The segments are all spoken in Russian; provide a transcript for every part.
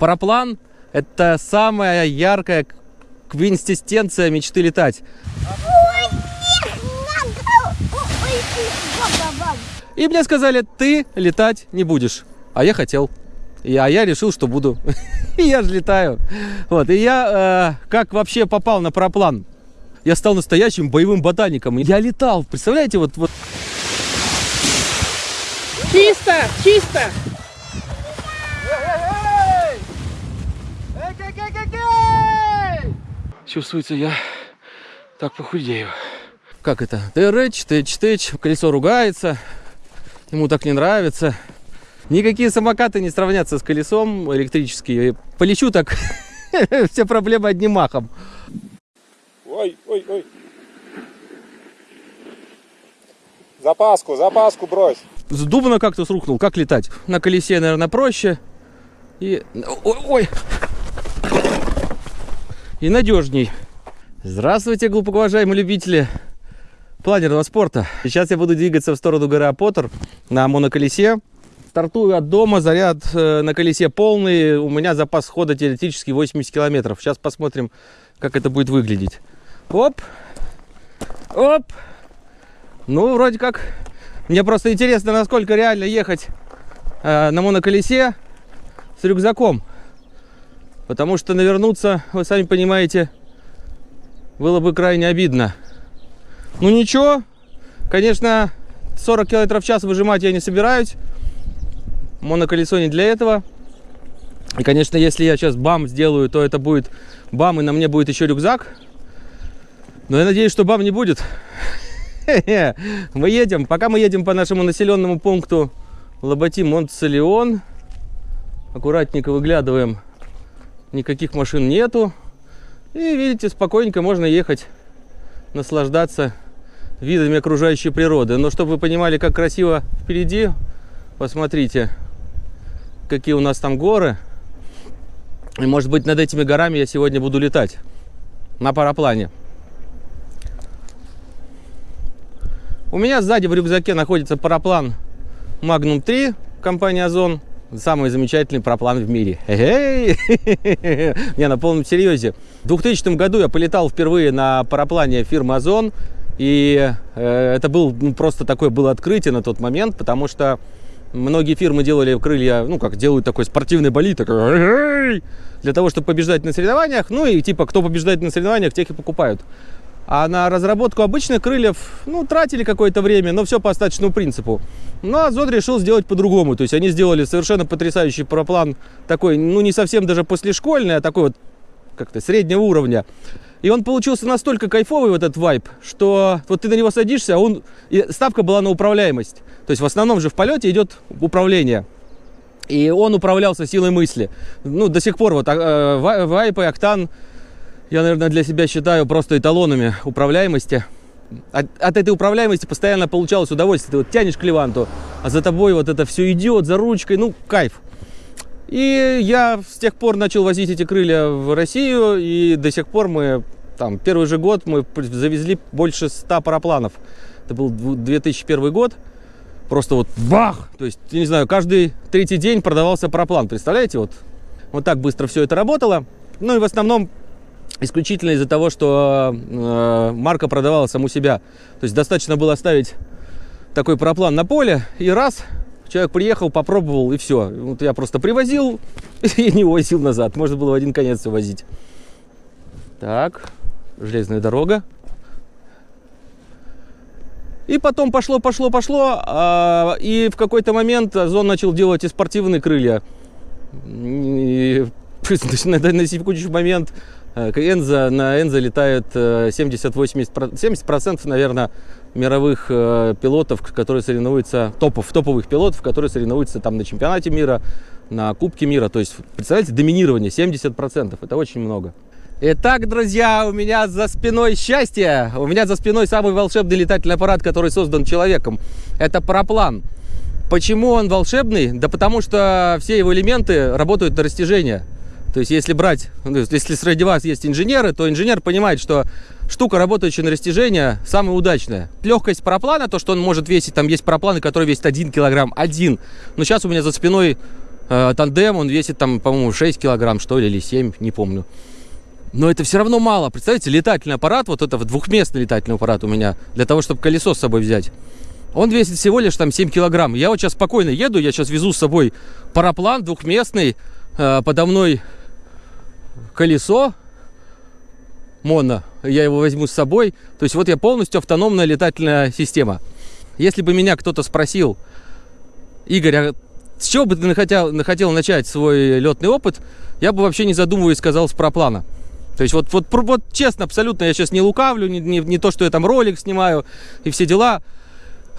Параплан – это самая яркая квинсистенция мечты летать. И мне сказали, ты летать не будешь. А я хотел. И, а я решил, что буду. и я же летаю. Вот. И я э, как вообще попал на параплан? Я стал настоящим боевым ботаником. Я летал. Представляете, вот, вот. Чисто, чисто. Чувствуется, я так похудею. Как это? Тыч, тыч, тыч. Колесо ругается. Ему так не нравится. Никакие самокаты не сравнятся с колесом электрические. Полечу так, все проблемы одним махом. Ой, ой, ой. Запаску, запаску брось. С дубна как-то срухнул. Как летать? На колесе, наверное, проще. И... Ой, ой. И надежней. Здравствуйте, глубоко уважаемые любители планерного спорта. Сейчас я буду двигаться в сторону горы Поттер на моноколесе. Стартую от дома, заряд э, на колесе полный. У меня запас хода теоретически 80 километров. Сейчас посмотрим, как это будет выглядеть. Оп, оп. Ну, вроде как. Мне просто интересно, насколько реально ехать э, на моноколесе с рюкзаком. Потому что навернуться, вы сами понимаете, было бы крайне обидно. Ну ничего, конечно, 40 км в час выжимать я не собираюсь. Моноколесо не для этого. И, конечно, если я сейчас бам сделаю, то это будет бам, и на мне будет еще рюкзак. Но я надеюсь, что бам не будет. Мы едем, пока мы едем по нашему населенному пункту Лоботи Монтсалион. Аккуратненько выглядываем. Никаких машин нету. И видите, спокойненько можно ехать, наслаждаться видами окружающей природы. Но чтобы вы понимали, как красиво впереди, посмотрите, какие у нас там горы. И может быть над этими горами я сегодня буду летать на параплане. У меня сзади в рюкзаке находится параплан Magnum 3 компании Озон. Самый замечательный параплан в мире. Не, на полном серьезе. В 2000 году я полетал впервые на параплане фирмы Озон. И э, это был ну, просто такое было открытие на тот момент, потому что многие фирмы делали крылья, ну как делают такой спортивный болид, такой, для того, чтобы побеждать на соревнованиях. Ну и типа, кто побеждает на соревнованиях, тех и покупают. А на разработку обычных крыльев, ну, тратили какое-то время, но все по остаточному принципу. Ну, а Зод решил сделать по-другому. То есть они сделали совершенно потрясающий параплан, такой, ну, не совсем даже послешкольный, а такой вот как-то среднего уровня. И он получился настолько кайфовый, вот этот вайп, что вот ты на него садишься, а он... И ставка была на управляемость. То есть в основном же в полете идет управление. И он управлялся силой мысли. Ну, до сих пор вот э, вайп и октан я, наверное, для себя считаю просто эталонами управляемости. От, от этой управляемости постоянно получалось удовольствие. Ты вот тянешь к леванту, а за тобой вот это все идет за ручкой. Ну, кайф. И я с тех пор начал возить эти крылья в Россию, и до сих пор мы, там, первый же год мы завезли больше 100 парапланов. Это был 2001 год. Просто вот бах! То есть, я не знаю, каждый третий день продавался параплан. Представляете, вот, вот так быстро все это работало. Ну и в основном исключительно из-за того, что э, марка продавала саму себя. То есть достаточно было оставить такой проплан на поле, и раз, человек приехал, попробовал, и все. Вот я просто привозил и не возил назад. Можно было в один конец возить. Так, железная дорога. И потом пошло, пошло, пошло, а, и в какой-то момент Озон начал делать и спортивные крылья. И, на, на секундочный момент Энза, на Энза летает 70-80%, 70%, наверное, мировых э, пилотов, которые соревнуются, топов, топовых пилотов, которые соревнуются там на чемпионате мира, на Кубке мира. То есть, представляете, доминирование 70%. Это очень много. Итак, друзья, у меня за спиной счастье. У меня за спиной самый волшебный летательный аппарат, который создан человеком. Это параплан. Почему он волшебный? Да потому что все его элементы работают на растяжение. То есть, если брать, ну, если среди вас есть инженеры, то инженер понимает, что штука, работающая на растяжение, самая удачная. Легкость параплана, то, что он может весить, там есть парапланы, которые весят 1 килограмм, один. Но сейчас у меня за спиной э, тандем, он весит там, по-моему, 6 килограмм, что ли, или 7, не помню. Но это все равно мало. Представляете, летательный аппарат, вот это двухместный летательный аппарат у меня, для того, чтобы колесо с собой взять. Он весит всего лишь там 7 килограмм. Я вот сейчас спокойно еду, я сейчас везу с собой параплан двухместный, э, подо мной колесо моно, я его возьму с собой. То есть вот я полностью автономная летательная система. Если бы меня кто-то спросил, Игорь, а с чего бы ты хотел, хотел начать свой летный опыт, я бы вообще не задумываясь сказал с проплана. То есть вот, вот, вот честно, абсолютно, я сейчас не лукавлю, не, не, не то, что я там ролик снимаю и все дела.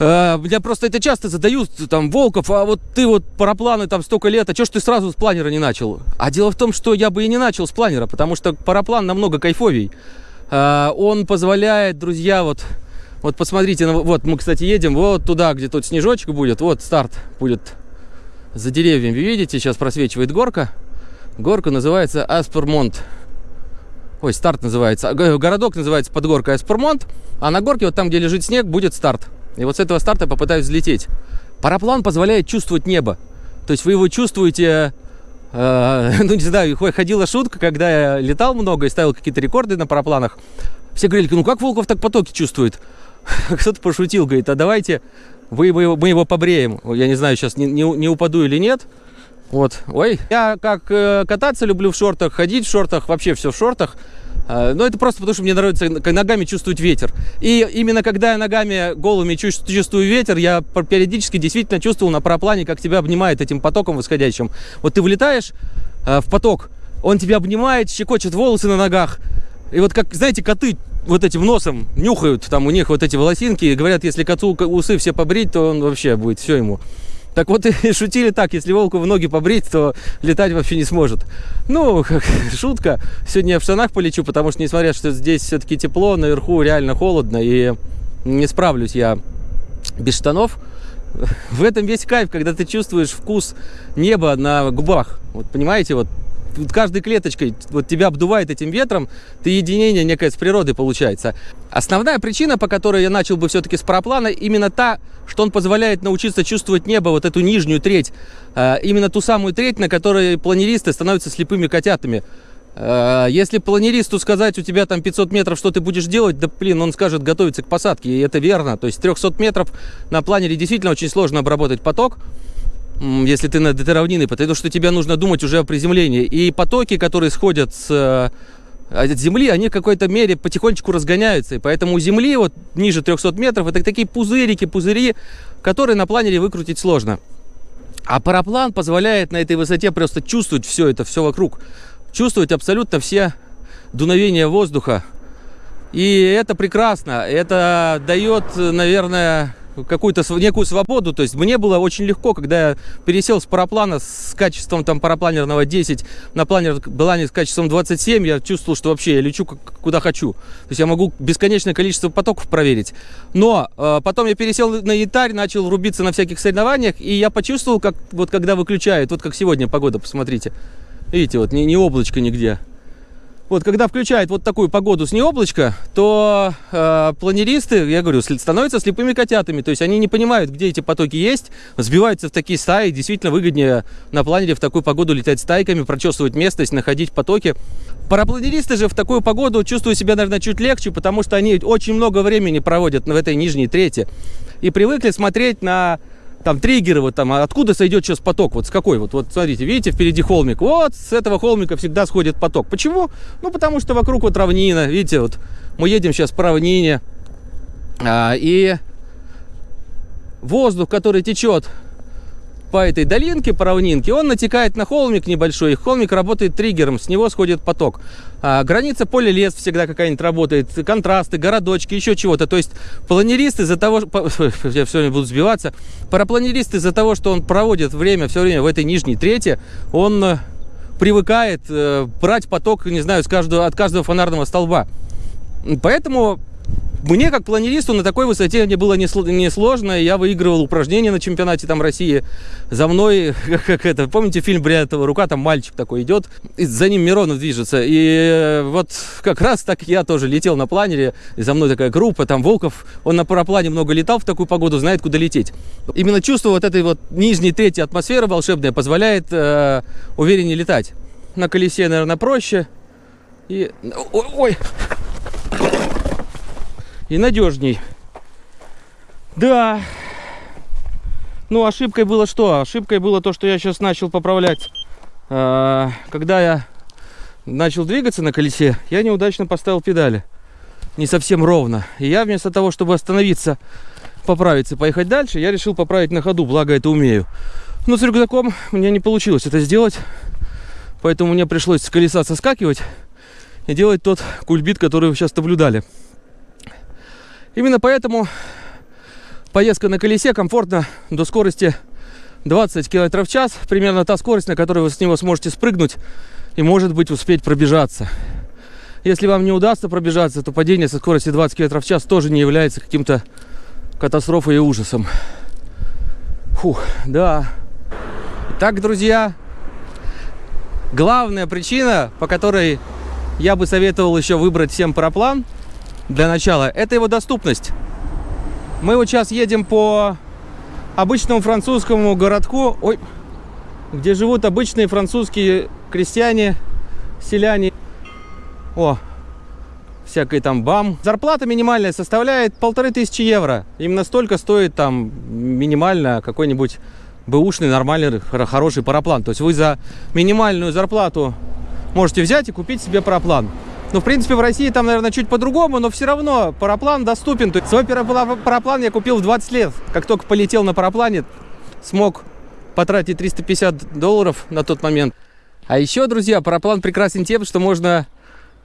Э, меня просто это часто задают, там, Волков, а вот ты вот парапланы там столько лет, а что ж ты сразу с планера не начал? А дело в том, что я бы и не начал с планера, потому что параплан намного кайфовей. Э, он позволяет, друзья, вот, вот посмотрите, ну, вот мы, кстати, едем вот туда, где тут снежочек будет, вот старт будет за деревьями, видите, сейчас просвечивает горка. Горка называется Аспермонт. Ой, старт называется. Городок называется под горкой Аспермонт, а на горке, вот там, где лежит снег, будет старт. И вот с этого старта попытаюсь взлететь. Параплан позволяет чувствовать небо. То есть вы его чувствуете... Э, ну, не знаю, ходила шутка, когда я летал много и ставил какие-то рекорды на парапланах. Все говорили, ну как Волков так потоки чувствует? Кто-то пошутил, говорит, а давайте вы, мы его побреем. Я не знаю, сейчас не, не, не упаду или нет. Вот, ой, я как э, кататься люблю в шортах, ходить в шортах, вообще все в шортах. А, но это просто потому, что мне нравится ногами чувствовать ветер. И именно когда я ногами голыми чувствую ветер, я периодически действительно чувствовал на параплане, как тебя обнимает этим потоком восходящим. Вот ты влетаешь а, в поток, он тебя обнимает, щекочет волосы на ногах. И вот как, знаете, коты вот этим носом нюхают, там у них вот эти волосинки, и говорят, если коту усы все побрить, то он вообще будет все ему. Так вот и шутили так, если волку в ноги побрить, то летать вообще не сможет. Ну, как шутка. Сегодня я в штанах полечу, потому что, несмотря что здесь все-таки тепло, наверху реально холодно, и не справлюсь я без штанов. В этом весь кайф, когда ты чувствуешь вкус неба на губах. Вот понимаете, вот каждой клеточкой вот тебя обдувает этим ветром, ты единение некое с природой получается. Основная причина, по которой я начал бы все-таки с параплана, именно та, что он позволяет научиться чувствовать небо, вот эту нижнюю треть, э, именно ту самую треть, на которой планеристы становятся слепыми котятами. Э, если планеристу сказать, у тебя там 500 метров, что ты будешь делать, да блин, он скажет готовиться к посадке, и это верно. То есть 300 метров на планере действительно очень сложно обработать поток если ты над этой равниной, потому что тебе нужно думать уже о приземлении. И потоки, которые сходят с э, от земли, они в какой-то мере потихонечку разгоняются. И поэтому у земли, вот ниже 300 метров, это такие пузырики, пузыри, которые на планере выкрутить сложно. А параплан позволяет на этой высоте просто чувствовать все это, все вокруг. Чувствовать абсолютно все дуновения воздуха. И это прекрасно. Это дает, наверное, какую-то некую свободу. То есть мне было очень легко, когда я пересел с параплана с качеством там парапланерного 10 на планер плане с качеством 27, я чувствовал, что вообще я лечу куда хочу. То есть я могу бесконечное количество потоков проверить. Но э, потом я пересел на янтарь, начал рубиться на всяких соревнованиях, и я почувствовал, как вот когда выключают, вот как сегодня погода, посмотрите. Видите, вот ни, ни облачко нигде. Вот, когда включают вот такую погоду с необлачка, то э, планеристы, я говорю, становятся слепыми котятами. То есть они не понимают, где эти потоки есть, сбиваются в такие стаи. Действительно выгоднее на планере в такую погоду летать стайками, прочесывать местность, находить потоки. Парапланеристы же в такую погоду чувствуют себя, наверное, чуть легче, потому что они очень много времени проводят в этой нижней трети. И привыкли смотреть на там триггеры, вот там, а откуда сойдет сейчас поток, вот с какой, вот, вот смотрите, видите, впереди холмик, вот с этого холмика всегда сходит поток. Почему? Ну, потому что вокруг вот равнина, видите, вот мы едем сейчас по равнине, а, и воздух, который течет по этой долинке, по равнинке, он натекает на холмик небольшой, холмик работает триггером, с него сходит поток. А, граница поля лес всегда какая-нибудь работает, контрасты, городочки, еще чего-то. То есть планеристы из-за того, я все время буду сбиваться, парапланерист из-за того, что он проводит время все время в этой нижней трети, он э, привыкает э, брать поток, не знаю, с каждого, от каждого фонарного столба. Поэтому мне, как планеристу, на такой высоте мне было несложно. Я выигрывал упражнения на чемпионате там России. За мной, как, это, помните фильм «Бриллиантовая рука», там мальчик такой идет, и за ним Миронов движется. И э, вот как раз так я тоже летел на планере, и за мной такая группа, там Волков, он на параплане много летал в такую погоду, знает, куда лететь. Именно чувство вот этой вот нижней третьей атмосферы волшебная позволяет э, увереннее летать. На колесе, наверное, проще. И... Ой, ой и надежней. Да. Ну, ошибкой было что? Ошибкой было то, что я сейчас начал поправлять. А, когда я начал двигаться на колесе, я неудачно поставил педали. Не совсем ровно. И я вместо того, чтобы остановиться, поправиться, поехать дальше, я решил поправить на ходу, благо это умею. Но с рюкзаком мне не получилось это сделать. Поэтому мне пришлось с колеса соскакивать и делать тот кульбит, который вы сейчас наблюдали. Именно поэтому поездка на колесе комфортна до скорости 20 км в час. Примерно та скорость, на которой вы с него сможете спрыгнуть и, может быть, успеть пробежаться. Если вам не удастся пробежаться, то падение со скоростью 20 км в час тоже не является каким-то катастрофой и ужасом. Фух, да. Итак, друзья, главная причина, по которой я бы советовал еще выбрать всем параплан – для начала, это его доступность. Мы вот сейчас едем по обычному французскому городку, ой, где живут обычные французские крестьяне, селяне. О, всякой там бам. Зарплата минимальная составляет полторы тысячи евро. Именно столько стоит там минимально какой-нибудь бэушный, нормальный, хороший параплан. То есть вы за минимальную зарплату можете взять и купить себе параплан. Ну, в принципе, в России там, наверное, чуть по-другому, но все равно параплан доступен. То есть свой параплан я купил в 20 лет. Как только полетел на параплане, смог потратить 350 долларов на тот момент. А еще, друзья, параплан прекрасен тем, что можно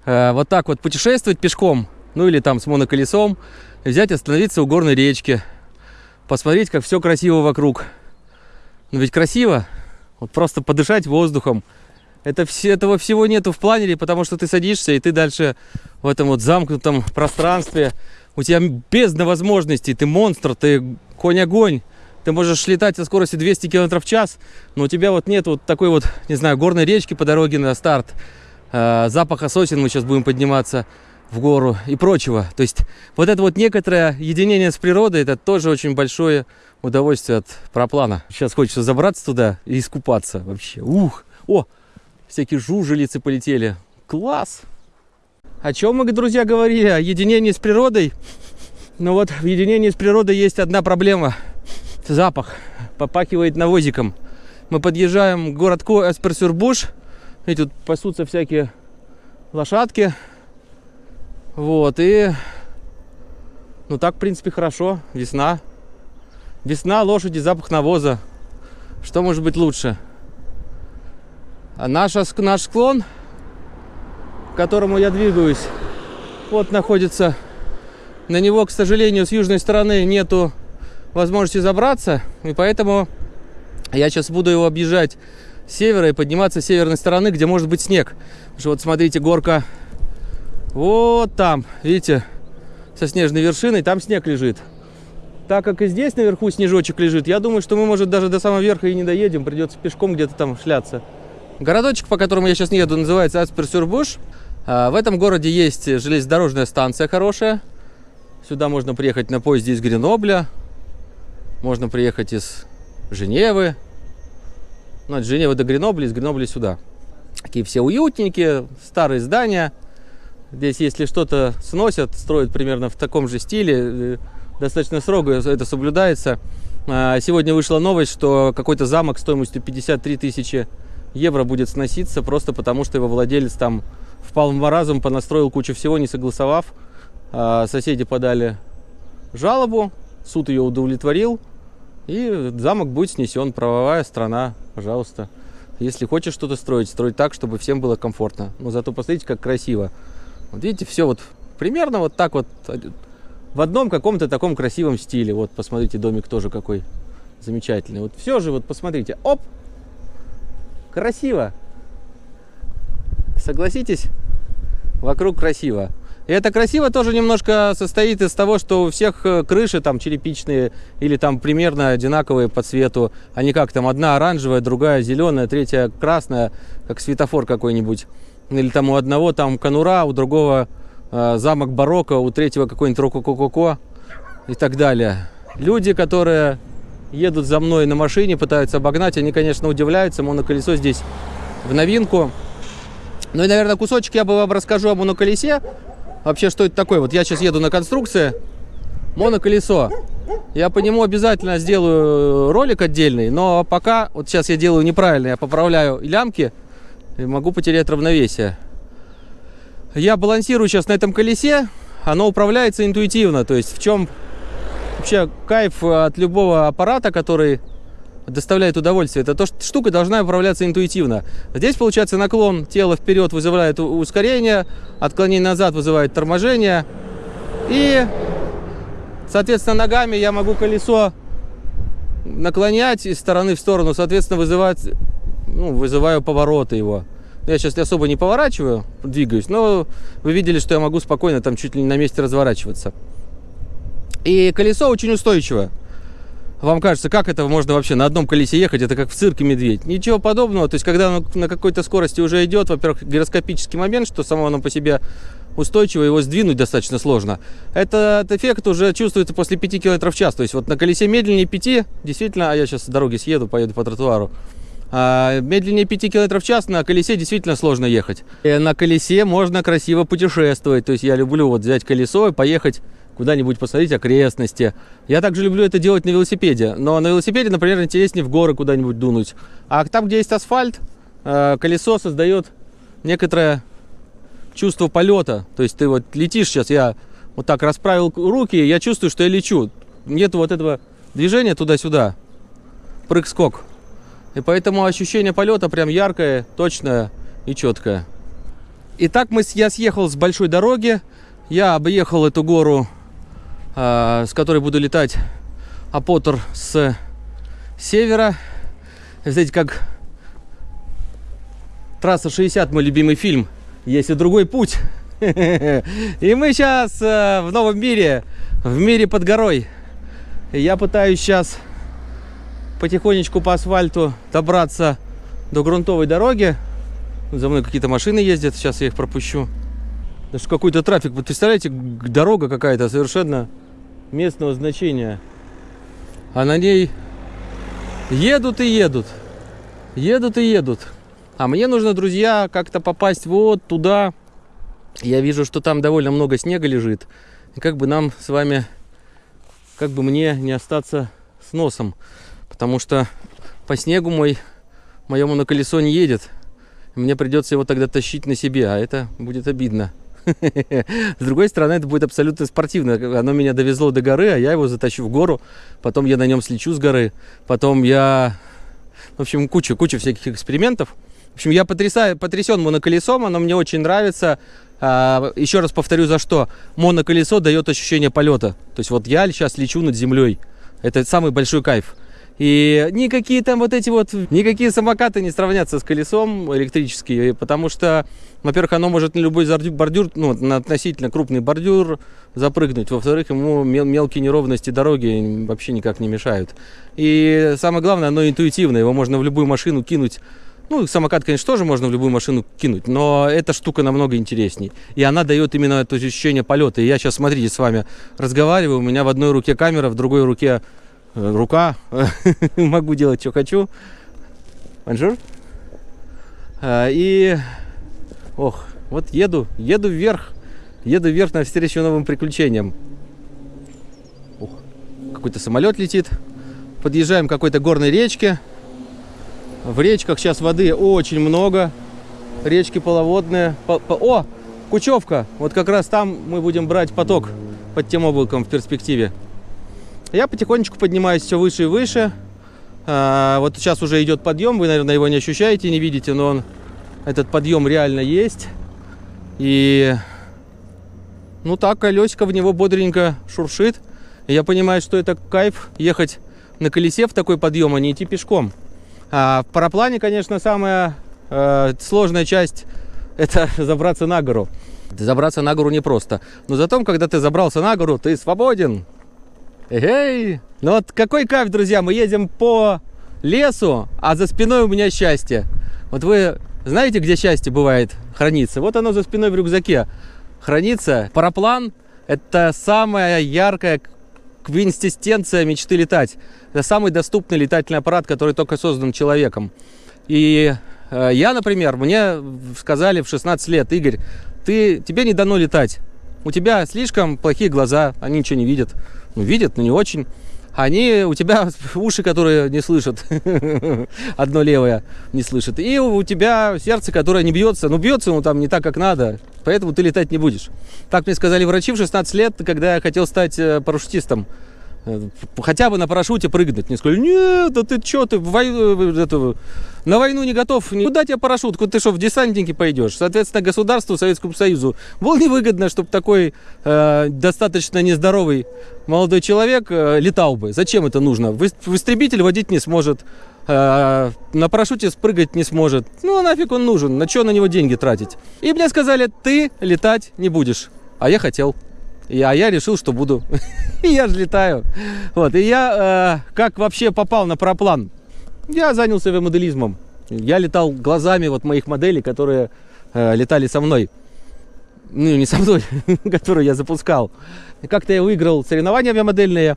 э, вот так вот путешествовать пешком, ну или там с моноколесом, взять, остановиться у горной речки, посмотреть, как все красиво вокруг. Ну ведь красиво, вот просто подышать воздухом, это все, этого всего нету в планере, потому что ты садишься, и ты дальше в этом вот замкнутом пространстве. У тебя бездна возможностей, ты монстр, ты конь-огонь. Ты можешь летать со скоростью 200 км в час, но у тебя вот нет вот такой вот, не знаю, горной речки по дороге на старт. Э, запаха сосен мы сейчас будем подниматься в гору и прочего. То есть вот это вот некоторое единение с природой, это тоже очень большое удовольствие от проплана. Сейчас хочется забраться туда и искупаться вообще. Ух! О, всякие жужелицы полетели. Класс! О чем мы, друзья, говорили? О единении с природой. Ну вот, в единении с природой есть одна проблема. Запах. Попахивает навозиком. Мы подъезжаем к городку Эсперсюрбуш. И тут пасутся всякие лошадки. Вот, и... Ну так, в принципе, хорошо. Весна. Весна, лошади, запах навоза. Что может быть лучше? Наша, наш склон, к которому я двигаюсь, вот находится. На него, к сожалению, с южной стороны нету возможности забраться. И поэтому я сейчас буду его объезжать с севера и подниматься с северной стороны, где может быть снег. Что вот смотрите, горка вот там, видите, со снежной вершиной, там снег лежит. Так как и здесь наверху снежочек лежит, я думаю, что мы, может, даже до самого верха и не доедем. Придется пешком где-то там шляться. Городочек, по которому я сейчас не еду, называется Асперсюрбуш. В этом городе есть железнодорожная станция хорошая. Сюда можно приехать на поезде из Гренобля. Можно приехать из Женевы. Ну, от Женевы до Гренобля, из Гренобля сюда. Такие все уютненькие, старые здания. Здесь, если что-то сносят, строят примерно в таком же стиле. Э, достаточно строго это соблюдается. А, сегодня вышла новость, что какой-то замок стоимостью 53 тысячи евро будет сноситься просто потому, что его владелец там впал в маразм, понастроил кучу всего, не согласовав. А соседи подали жалобу, суд ее удовлетворил, и замок будет снесен. Правовая страна, пожалуйста. Если хочешь что-то строить, строй так, чтобы всем было комфортно. Но зато посмотрите, как красиво. Вот видите, все вот примерно вот так вот в одном каком-то таком красивом стиле. Вот посмотрите, домик тоже какой замечательный. Вот все же, вот посмотрите, оп, Красиво. Согласитесь? Вокруг красиво. И это красиво тоже немножко состоит из того, что у всех э, крыши там черепичные или там примерно одинаковые по цвету. Они как там, одна оранжевая, другая зеленая, третья красная, как светофор какой-нибудь. Или там у одного там конура, у другого э, замок барокко, у третьего какой-нибудь рококо и так далее. Люди, которые едут за мной на машине, пытаются обогнать, они, конечно, удивляются. Моноколесо здесь в новинку. Ну и, наверное, кусочек я бы вам расскажу о моноколесе. Вообще, что это такое? Вот я сейчас еду на конструкции. Моноколесо. Я по нему обязательно сделаю ролик отдельный, но пока, вот сейчас я делаю неправильно, я поправляю лямки и могу потерять равновесие. Я балансирую сейчас на этом колесе, оно управляется интуитивно, то есть в чем вообще кайф от любого аппарата, который доставляет удовольствие, это то, что штука должна управляться интуитивно. Здесь, получается, наклон тела вперед вызывает ускорение, отклонение назад вызывает торможение. И, соответственно, ногами я могу колесо наклонять из стороны в сторону, соответственно, вызывать, ну, вызываю повороты его. Я сейчас особо не поворачиваю, двигаюсь, но вы видели, что я могу спокойно там чуть ли не на месте разворачиваться. И колесо очень устойчивое. Вам кажется, как это можно вообще на одном колесе ехать? Это как в цирке медведь. Ничего подобного. То есть, когда оно на какой-то скорости уже идет, во-первых, гироскопический момент, что само оно по себе устойчиво, его сдвинуть достаточно сложно. Этот эффект уже чувствуется после 5 км в час. То есть, вот на колесе медленнее 5, действительно, а я сейчас с дороги съеду, поеду по тротуару, а медленнее 5 км в час на колесе действительно сложно ехать. И на колесе можно красиво путешествовать. То есть я люблю вот взять колесо и поехать куда-нибудь посмотреть окрестности. Я также люблю это делать на велосипеде. Но на велосипеде, например, интереснее в горы куда-нибудь дунуть. А там, где есть асфальт, э, колесо создает некоторое чувство полета. То есть ты вот летишь сейчас, я вот так расправил руки, я чувствую, что я лечу. Нет вот этого движения туда-сюда. Прыг-скок. И поэтому ощущение полета прям яркое, точное и четкое. Итак, мы, я съехал с большой дороги. Я объехал эту гору а, с которой буду летать Апотер с севера. Знаете, как трасса 60, мой любимый фильм. Есть и другой путь. И мы сейчас э, в новом мире, в мире под горой. Я пытаюсь сейчас потихонечку по асфальту добраться до грунтовой дороги. За мной какие-то машины ездят, сейчас я их пропущу. Даже какой-то трафик. Вот представляете, дорога какая-то совершенно местного значения. А на ней едут и едут. Едут и едут. А мне нужно, друзья, как-то попасть вот туда. Я вижу, что там довольно много снега лежит. И как бы нам с вами, как бы мне не остаться с носом. Потому что по снегу мой, моему на колесо не едет. Мне придется его тогда тащить на себе, а это будет обидно. С другой стороны, это будет абсолютно спортивно. Оно меня довезло до горы, а я его затащу в гору. Потом я на нем слечу с горы. Потом я... В общем, куча, куча всяких экспериментов. В общем, я потрясаю, потрясен моноколесом, оно мне очень нравится. А, еще раз повторю, за что. Моноколесо дает ощущение полета. То есть вот я сейчас лечу над землей. Это самый большой кайф. И никакие там вот эти вот, никакие самокаты не сравнятся с колесом электрические, потому что, во-первых, оно может на любой бордюр, ну, на относительно крупный бордюр запрыгнуть, во-вторых, ему мел мелкие неровности дороги вообще никак не мешают. И самое главное, оно интуитивно, его можно в любую машину кинуть, ну, самокат, конечно, тоже можно в любую машину кинуть, но эта штука намного интересней. И она дает именно это ощущение полета. И я сейчас, смотрите, с вами разговариваю, у меня в одной руке камера, в другой руке рука, могу делать, что хочу. Бонжур. А, и, ох, вот еду, еду вверх, еду вверх навстречу новым приключениям. Ух, какой-то самолет летит. Подъезжаем к какой-то горной речке. В речках сейчас воды очень много. Речки половодные. По, по, о, Кучевка. Вот как раз там мы будем брать поток под тем облаком в перспективе. Я потихонечку поднимаюсь все выше и выше. А, вот сейчас уже идет подъем, вы, наверное, его не ощущаете, не видите, но он, этот подъем реально есть. И, ну так, колесико в него бодренько шуршит. Я понимаю, что это кайф ехать на колесе в такой подъем, а не идти пешком. А в параплане, конечно, самая э, сложная часть это забраться на гору. Забраться на гору непросто. Но зато, когда ты забрался на гору, ты свободен. Эй! Ну вот какой кайф, друзья, мы едем по лесу, а за спиной у меня счастье. Вот вы знаете, где счастье бывает хранится? Вот оно за спиной в рюкзаке хранится. Параплан – это самая яркая квинтестенция мечты летать. Это самый доступный летательный аппарат, который только создан человеком. И э, я, например, мне сказали в 16 лет, Игорь, ты, тебе не дано летать. У тебя слишком плохие глаза, они ничего не видят. Видят, но не очень. Они, у тебя уши, которые не слышат, одно левое не слышит. И у тебя сердце, которое не бьется, ну бьется, ну там не так, как надо, поэтому ты летать не будешь. Так мне сказали врачи в 16 лет, когда я хотел стать э, парашютистом. Э, хотя бы на парашюте прыгнуть. Мне сказали, нет, да ты что, ты в войну, э, это, на войну не готов. Куда тебе парашют? Ты что, в десантники пойдешь? Соответственно, государству, Советскому Союзу было невыгодно, чтобы такой э, достаточно нездоровый молодой человек э, летал бы. Зачем это нужно? В истребитель водить не сможет, э, на парашюте спрыгать не сможет. Ну, а нафиг он нужен? На что на него деньги тратить? И мне сказали, ты летать не будешь. А я хотел. И, а я решил, что буду. я же летаю. Вот. И я э, как вообще попал на параплан? Я занялся авиамоделизмом. Я летал глазами вот моих моделей, которые э, летали со мной. Ну, не со мной, которую я запускал. Как-то я выиграл соревнования авиамодельные.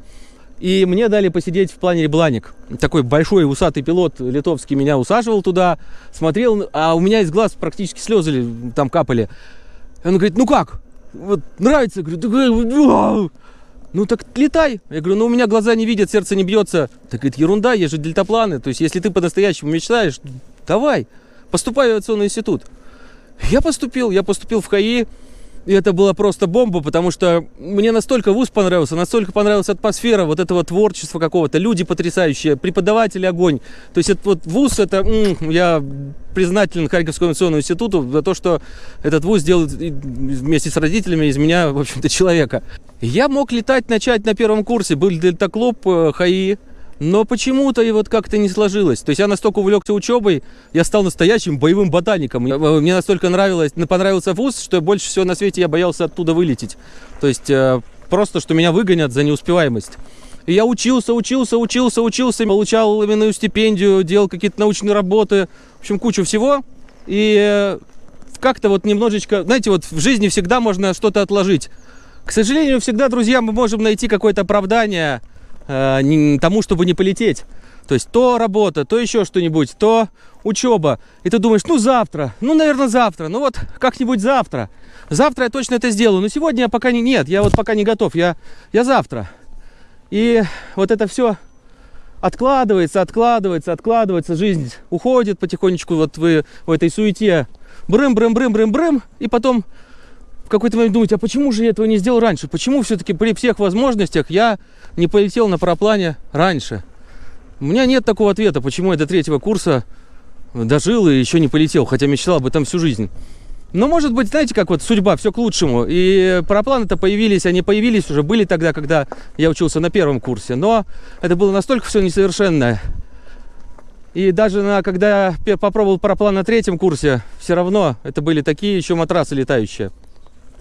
И мне дали посидеть в планере Бланик. Такой большой усатый пилот литовский меня усаживал туда, смотрел, а у меня из глаз практически слезы там капали. Он говорит, ну как? Вот нравится, говорю, ну так летай. Я говорю, ну у меня глаза не видят, сердце не бьется. Так говорит, ерунда, есть же дельтапланы. То есть, если ты по-настоящему мечтаешь, давай, поступай в авиационный институт. Я поступил, я поступил в ХАИ, и это была просто бомба, потому что мне настолько вуз понравился, настолько понравилась атмосфера вот этого творчества какого-то, люди потрясающие, преподаватели огонь. То есть это вот вуз, это я признателен Харьковскому авиационному институту за то, что этот вуз делает вместе с родителями из меня, в общем-то, человека. Я мог летать, начать на первом курсе, был дельтаклуб э, ХАИ, но почему-то и вот как-то не сложилось. То есть я настолько увлекся учебой, я стал настоящим боевым ботаником. Э, мне настолько нравилось, понравился вуз, что больше всего на свете я боялся оттуда вылететь. То есть э, просто, что меня выгонят за неуспеваемость. И я учился, учился, учился, учился, получал именную стипендию, делал какие-то научные работы, в общем, кучу всего. И э, как-то вот немножечко, знаете, вот в жизни всегда можно что-то отложить. К сожалению, всегда, друзья, мы можем найти какое-то оправдание э, тому, чтобы не полететь. То есть то работа, то еще что-нибудь, то учеба. И ты думаешь, ну завтра, ну, наверное, завтра, ну вот как-нибудь завтра. Завтра я точно это сделаю, но сегодня я пока не, нет, я вот пока не готов, я, я завтра. И вот это все откладывается, откладывается, откладывается, жизнь уходит потихонечку вот вы в этой суете. Брым, брым, брым, брым, брым, и потом в какой-то момент думаете, а почему же я этого не сделал раньше? Почему все-таки при всех возможностях я не полетел на параплане раньше? У меня нет такого ответа, почему я до третьего курса дожил и еще не полетел, хотя мечтал об этом всю жизнь. Но, может быть, знаете, как вот судьба, все к лучшему. И парапланы-то появились, они появились уже, были тогда, когда я учился на первом курсе. Но это было настолько все несовершенное. И даже на, когда я попробовал параплан на третьем курсе, все равно это были такие еще матрасы летающие.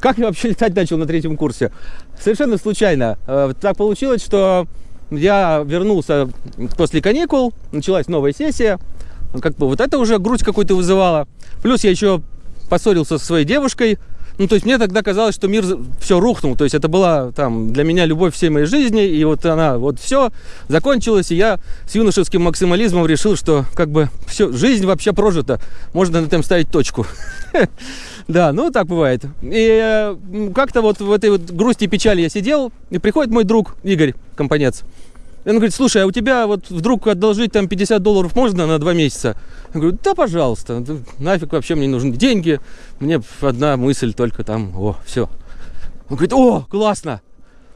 Как я вообще летать начал на третьем курсе? Совершенно случайно. Э, так получилось, что я вернулся после каникул, началась новая сессия. Как бы вот это уже грудь какую-то вызывала. Плюс я еще поссорился со своей девушкой. Ну, то есть мне тогда казалось, что мир все рухнул. То есть это была там для меня любовь всей моей жизни. И вот она, вот все закончилось. И я с юношеским максимализмом решил, что как бы все, жизнь вообще прожита. Можно на этом ставить точку. Да, ну так бывает. И э, как-то вот в этой вот грусти и печали я сидел, и приходит мой друг Игорь Компанец. И он говорит, слушай, а у тебя вот вдруг одолжить там 50 долларов можно на два месяца? Я говорю, да, пожалуйста, нафиг вообще мне нужны деньги, мне одна мысль только там, о, все. Он говорит, о, классно,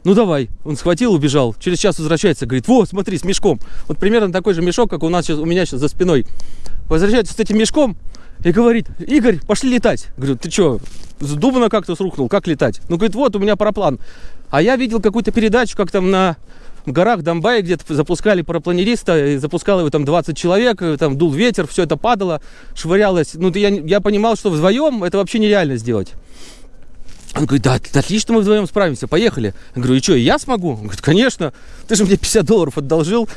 ну давай. Он схватил, убежал. Через час возвращается, говорит, вот, смотри, с мешком. Вот примерно такой же мешок, как у нас сейчас, у меня сейчас за спиной. Возвращается с этим мешком, и говорит, Игорь, пошли летать. Говорю, ты что, с дуба на как-то срухнул, как летать? Ну, говорит, вот у меня параплан. А я видел какую-то передачу, как там на горах Донбайя где-то запускали парапланериста, и запускал его там 20 человек, там дул ветер, все это падало, швырялось. Ну, я, я понимал, что вдвоем это вообще нереально сделать. Он говорит, да, отлично мы вдвоем справимся, поехали. Я говорю, и что, я смогу? Он говорит, конечно, ты же мне 50 долларов одолжил.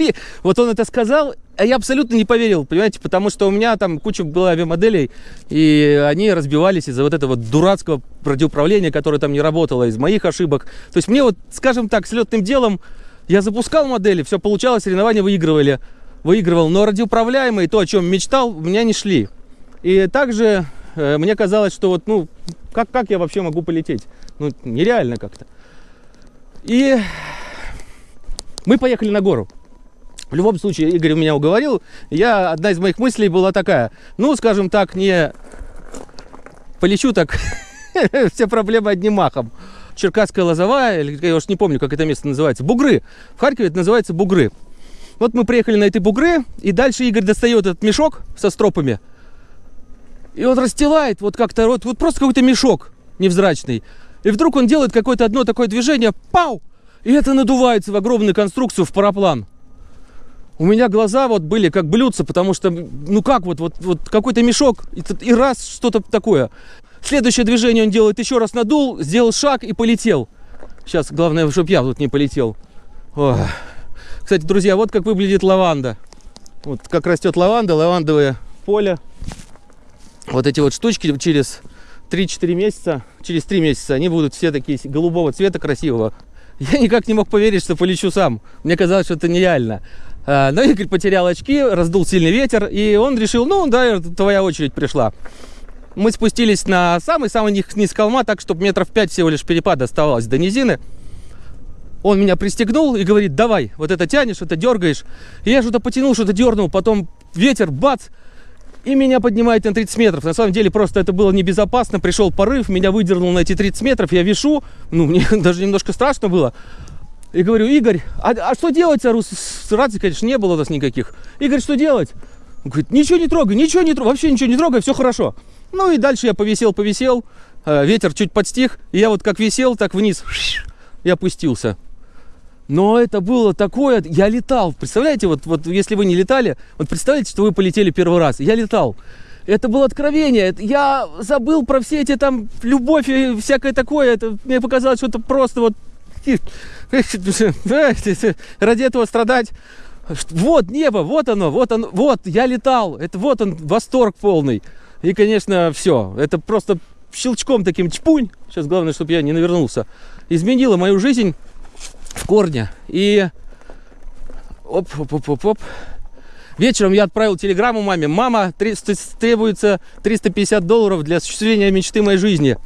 И вот он это сказал, а я абсолютно не поверил, понимаете, потому что у меня там куча было авиамоделей, и они разбивались из-за вот этого дурацкого радиоуправления, которое там не работало, из моих ошибок. То есть мне вот, скажем так, с летным делом я запускал модели, все получалось, соревнования выигрывали, выигрывал, но радиоуправляемые, то, о чем мечтал, у меня не шли. И также э, мне казалось, что вот, ну, как, как я вообще могу полететь? Ну, нереально как-то. И мы поехали на гору. В любом случае, Игорь меня уговорил. Я, одна из моих мыслей была такая, ну, скажем так, не полечу так, все проблемы одним махом. Черкасская лозовая, я уж не помню, как это место называется, Бугры. В Харькове это называется Бугры. Вот мы приехали на эти Бугры, и дальше Игорь достает этот мешок со стропами, и он расстилает вот как-то, вот, вот просто какой-то мешок невзрачный. И вдруг он делает какое-то одно такое движение, пау! И это надувается в огромную конструкцию, в параплан. У меня глаза вот были как блюдца, потому что, ну как вот, вот, вот какой-то мешок, и, и раз что-то такое. Следующее движение он делает еще раз надул, сделал шаг и полетел. Сейчас главное, чтобы я тут не полетел. Ох. Кстати, друзья, вот как выглядит лаванда. Вот как растет лаванда, лавандовое поле. Вот эти вот штучки через 3-4 месяца, через 3 месяца, они будут все такие голубого цвета красивого. Я никак не мог поверить, что полечу сам. Мне казалось, что это нереально. А, но Игорь потерял очки, раздул сильный ветер, и он решил, ну да, твоя очередь пришла. Мы спустились на самый-самый низ, низ холма, так, чтобы метров 5 всего лишь перепада оставалось до низины. Он меня пристегнул и говорит, давай, вот это тянешь, это дергаешь. И я что-то потянул, что-то дернул, потом ветер, бац, и меня поднимает на 30 метров. На самом деле просто это было небезопасно. Пришел порыв, меня выдернул на эти 30 метров. Я вешу, ну мне даже немножко страшно было. И говорю, Игорь, а, а что делать? С рации, конечно, не было у нас никаких. Игорь, что делать? Он говорит, ничего не трогай, ничего не трогай, вообще ничего не трогай, все хорошо. Ну и дальше я повисел, повисел, э, ветер чуть подстих, и я вот как висел, так вниз и опустился. Но это было такое, я летал, представляете, вот, вот если вы не летали, вот представляете, что вы полетели первый раз, я летал. Это было откровение, я забыл про все эти там любовь и всякое такое, это мне показалось, что это просто вот ради этого страдать. Вот небо, вот оно, вот оно, вот я летал, это вот он восторг полный. И, конечно, все, это просто щелчком таким чпунь, сейчас главное, чтобы я не навернулся, изменило мою жизнь в корне. И оп, оп, оп, оп, оп. Вечером я отправил телеграмму маме. Мама, требуется 350 долларов для осуществления мечты моей жизни.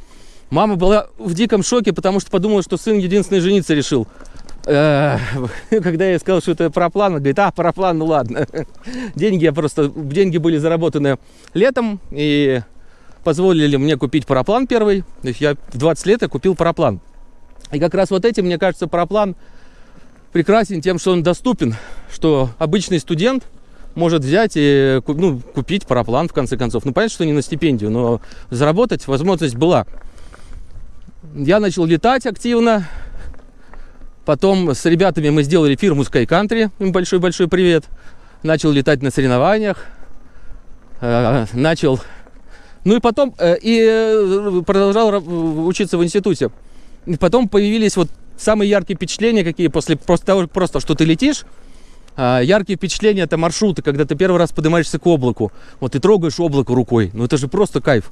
Мама была в диком шоке, потому что подумала, что сын единственный жениться решил. Э, когда я сказал, что это параплан, она говорит, а, параплан, ну ладно. Деньги я просто, деньги были заработаны летом и позволили мне купить параплан первый. То есть я в 20 лет я купил параплан. И как раз вот этим, мне кажется, параплан прекрасен тем, что он доступен, что обычный студент может взять и ну, купить параплан, в конце концов. Ну, понятно, что не на стипендию, но заработать возможность была. Я начал летать активно. Потом с ребятами мы сделали фирму Sky Country. Им большой-большой привет. Начал летать на соревнованиях. Э, начал... Ну и потом... Э, и э, продолжал учиться в институте. И потом появились вот самые яркие впечатления, какие после просто того, просто что ты летишь. А, яркие впечатления это маршруты, когда ты первый раз поднимаешься к облаку. Вот ты трогаешь облако рукой. Ну это же просто кайф.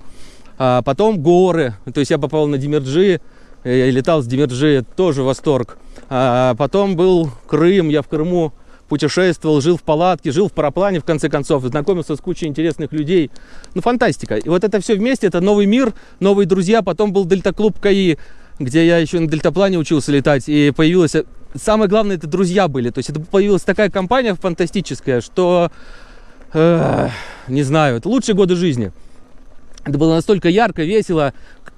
А потом горы. То есть я попал на Демерджи, я летал с Демерджи, тоже восторг. А потом был Крым, я в Крыму путешествовал, жил в палатке, жил в параплане, в конце концов, знакомился с кучей интересных людей. Ну, фантастика. И вот это все вместе, это новый мир, новые друзья. Потом был дельта-клуб КАИ, где я еще на дельтаплане учился летать, и появилось... Самое главное, это друзья были. То есть это появилась такая компания фантастическая, что... Э, не знаю, это лучшие годы жизни. Это было настолько ярко, весело,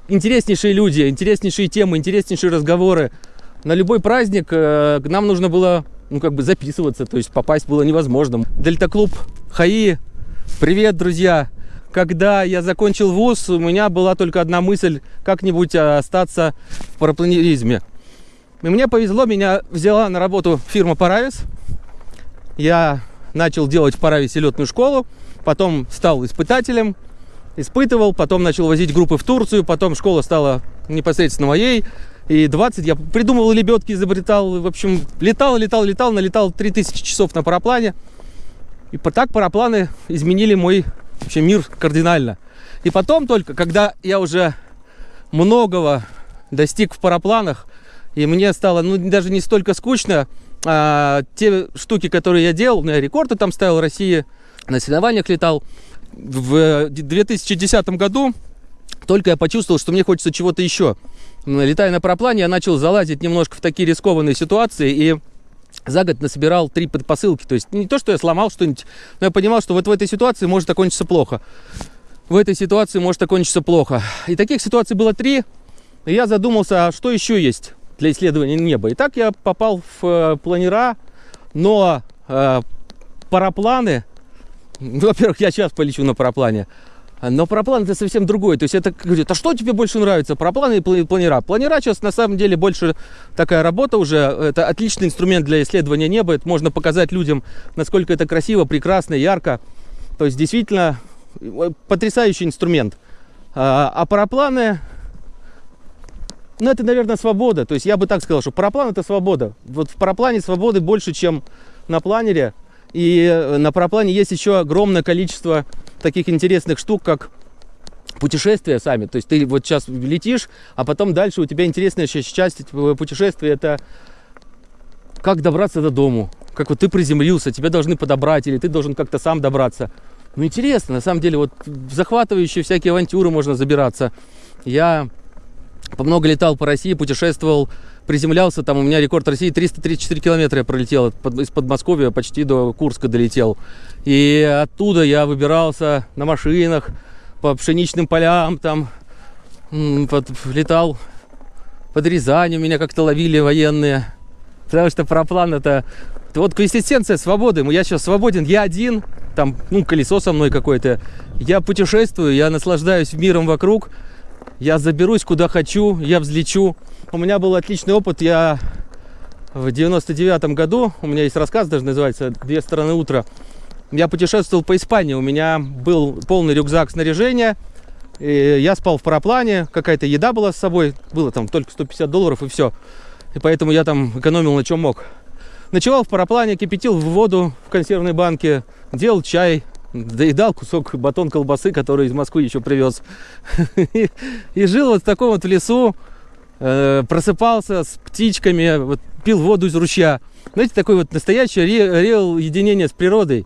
интереснейшие люди, интереснейшие темы, интереснейшие разговоры. На любой праздник э, нам нужно было, ну, как бы записываться, то есть попасть было невозможно. Дельта-клуб ХАИ, привет, друзья! когда я закончил вуз, у меня была только одна мысль, как-нибудь остаться в парапланеризме. И мне повезло, меня взяла на работу фирма Паравис. Я начал делать в Парависе летную школу, потом стал испытателем. Испытывал, потом начал возить группы в Турцию, потом школа стала непосредственно моей. И 20 я придумывал лебедки, изобретал, в общем, летал, летал, летал, налетал 3000 часов на параплане. И так парапланы изменили мой вообще мир кардинально. И потом только, когда я уже многого достиг в парапланах, и мне стало, ну, даже не столько скучно, а те штуки, которые я делал, у меня рекорды там ставил России, на соревнованиях летал. В 2010 году только я почувствовал, что мне хочется чего-то еще. Летая на параплане, я начал залазить немножко в такие рискованные ситуации и за год насобирал три предпосылки. То есть не то, что я сломал что-нибудь, но я понимал, что вот в этой ситуации может окончиться плохо. В этой ситуации может окончиться плохо. И таких ситуаций было три. И я задумался, а что еще есть для исследования неба. И так я попал в э, планера, но э, парапланы, во-первых, я сейчас полечу на параплане, но параплан это совсем другое. То есть это говорит, а что тебе больше нравится, парапланы или пла- планера? Планера сейчас на самом деле больше такая работа уже. Это отличный инструмент для исследования неба. Это можно показать людям, насколько это красиво, прекрасно, ярко. То есть действительно э, потрясающий инструмент. А, а парапланы, ну это, наверное, свобода. То есть я бы так сказал, что параплан это свобода. Вот в параплане свободы больше, чем на планере. И э, на параплане есть еще огромное количество таких интересных штук, как путешествия сами. То есть ты вот сейчас летишь, а потом дальше у тебя интересная часть этого путешествия это как добраться до дому. Как вот ты приземлился, тебя должны подобрать, или ты должен как-то сам добраться. Ну интересно, на самом деле, вот захватывающие всякие авантюры можно забираться. Я много летал по России, путешествовал, приземлялся, там у меня рекорд России 334 километра я пролетел из Подмосковья, почти до Курска долетел. И оттуда я выбирался на машинах по пшеничным полям, там под- летал под Рязанью, меня как-то ловили военные. Потому что параплан это вот квинтэссенция свободы. Я сейчас свободен, я один, там, ну, колесо со мной какое-то. Я путешествую, я наслаждаюсь миром вокруг. Я заберусь куда хочу, я взлечу. У меня был отличный опыт. Я в 99 году, у меня есть рассказ, даже называется «Две стороны утра». Я путешествовал по Испании. У меня был полный рюкзак снаряжения. И я спал в параплане, какая-то еда была с собой. Было там только 150 долларов и все. И поэтому я там экономил на чем мог. Ночевал в параплане, кипятил в воду в консервной банке, делал чай, доедал кусок батон колбасы, который из Москвы еще привез. И, жил вот в таком вот лесу, э, просыпался с птичками, пил воду из ручья. Знаете, такое вот настоящее ре- реал единение с природой.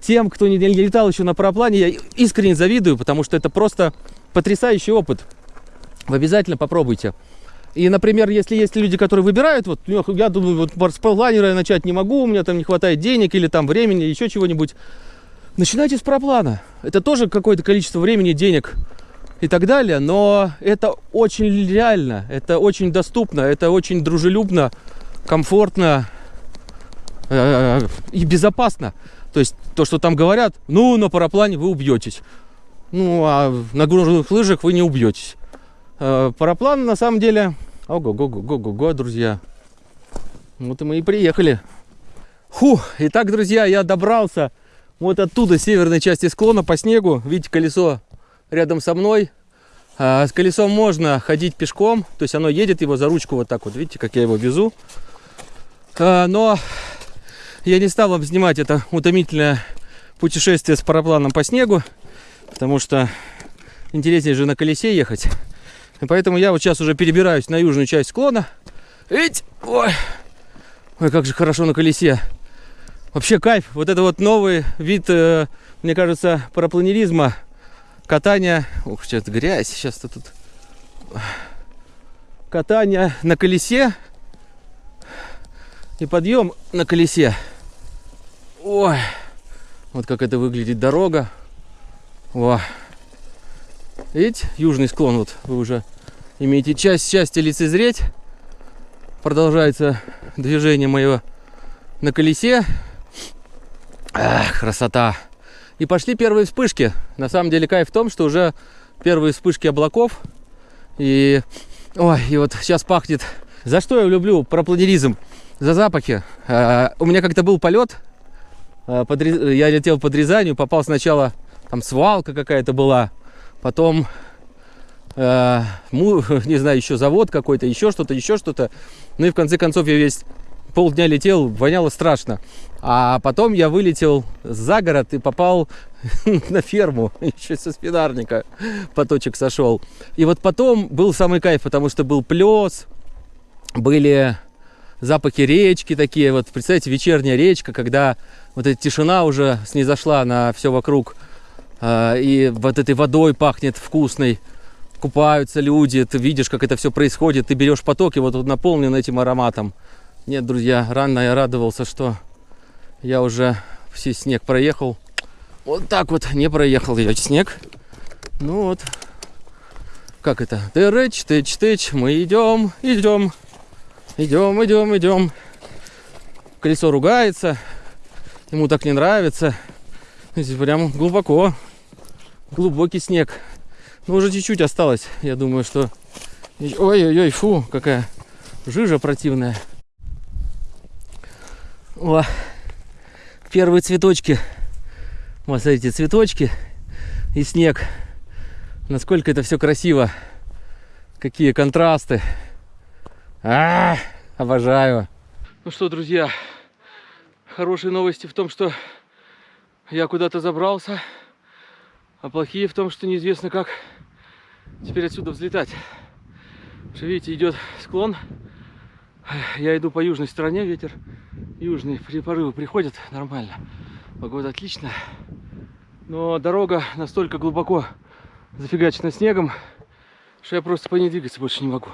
Тем, кто не не летал еще на параплане, я искренне завидую, потому что это просто потрясающий опыт. Вы обязательно попробуйте. И, например, если есть люди, которые выбирают, вот «Эх, я думаю, вот с планера я начать не могу, у меня там не хватает денег или там времени, еще чего-нибудь. Начинайте с параплана. Это тоже какое-то количество времени, денег и так далее, но это очень реально, это очень доступно, это очень дружелюбно, комфортно э, и безопасно. То есть то, что там говорят, ну, на параплане вы убьетесь. Ну, а на горных лыжах вы не убьетесь. Э, Параплан на самом деле... Ого-го-го-го-го, друзья. Вот и мы и приехали. Фу, итак, друзья, я добрался вот оттуда, с северной части склона по снегу. Видите, колесо рядом со мной. А, с колесом можно ходить пешком, то есть оно едет его за ручку вот так вот. Видите, как я его везу. А, но я не стал вам снимать это утомительное путешествие с парапланом по снегу, потому что интереснее же на колесе ехать. И поэтому я вот сейчас уже перебираюсь на южную часть склона. Эть! Ой! Ой, как же хорошо на колесе. Вообще кайф. Вот это вот новый вид, э, мне кажется, парапланеризма. Ух, сейчас грязь. Сейчас тут. Катание на колесе. И подъем на колесе. Ой. Вот как это выглядит дорога. О. Видите, южный склон, вот вы уже имеете часть счастья лицезреть. Продолжается движение мое на колесе. Ах, красота. И пошли первые вспышки. На самом деле кайф в том, что уже первые вспышки облаков. И, ой, и вот сейчас пахнет. За что я люблю пропланеризм? За запахи. А, у меня как-то был полет. а, под я летел под Рязанью, попал сначала, там свалка какая-то была. потом, э, му- не знаю, еще завод какой-то, еще что-то, еще что-то. Ну и в конце концов я весь полдня летел, воняло страшно. А потом я вылетел за город и попал на ферму, еще со спинарника поточек сошел. И вот потом был самый кайф, потому что был плес, были запахи речки такие, вот представьте, вечерняя речка, когда вот эта тишина уже снизошла на все вокруг, э, и вот этой водой пахнет вкусной, купаются люди, ты видишь, как это все происходит, ты берешь поток, и вот он наполнен этим ароматом. Нет, друзья, рано я радовался, что я уже все снег проехал. Вот так вот не проехал я снег. Ну вот, как это? Тыч, тыч, тыч, мы идем, идем, идем, идем, идем. Колесо ругается, ему так не нравится. Здесь прям глубоко, глубокий снег. Ну, уже чуть-чуть осталось. Я думаю, что... Ой-ой-ой, фу, какая жижа противная. О, первые цветочки. Вот смотрите, цветочки и снег. Насколько это все красиво. Какие контрасты. А, обожаю. Ну что, друзья, хорошие новости в том, что я куда-то забрался, а плохие в том, что неизвестно как теперь отсюда взлетать. Что, видите, идет склон. Я иду по южной стороне, ветер южный, при- порывы приходят нормально. Погода отличная. Но дорога настолько глубоко зафигачена снегом, что я просто по ней двигаться больше не могу.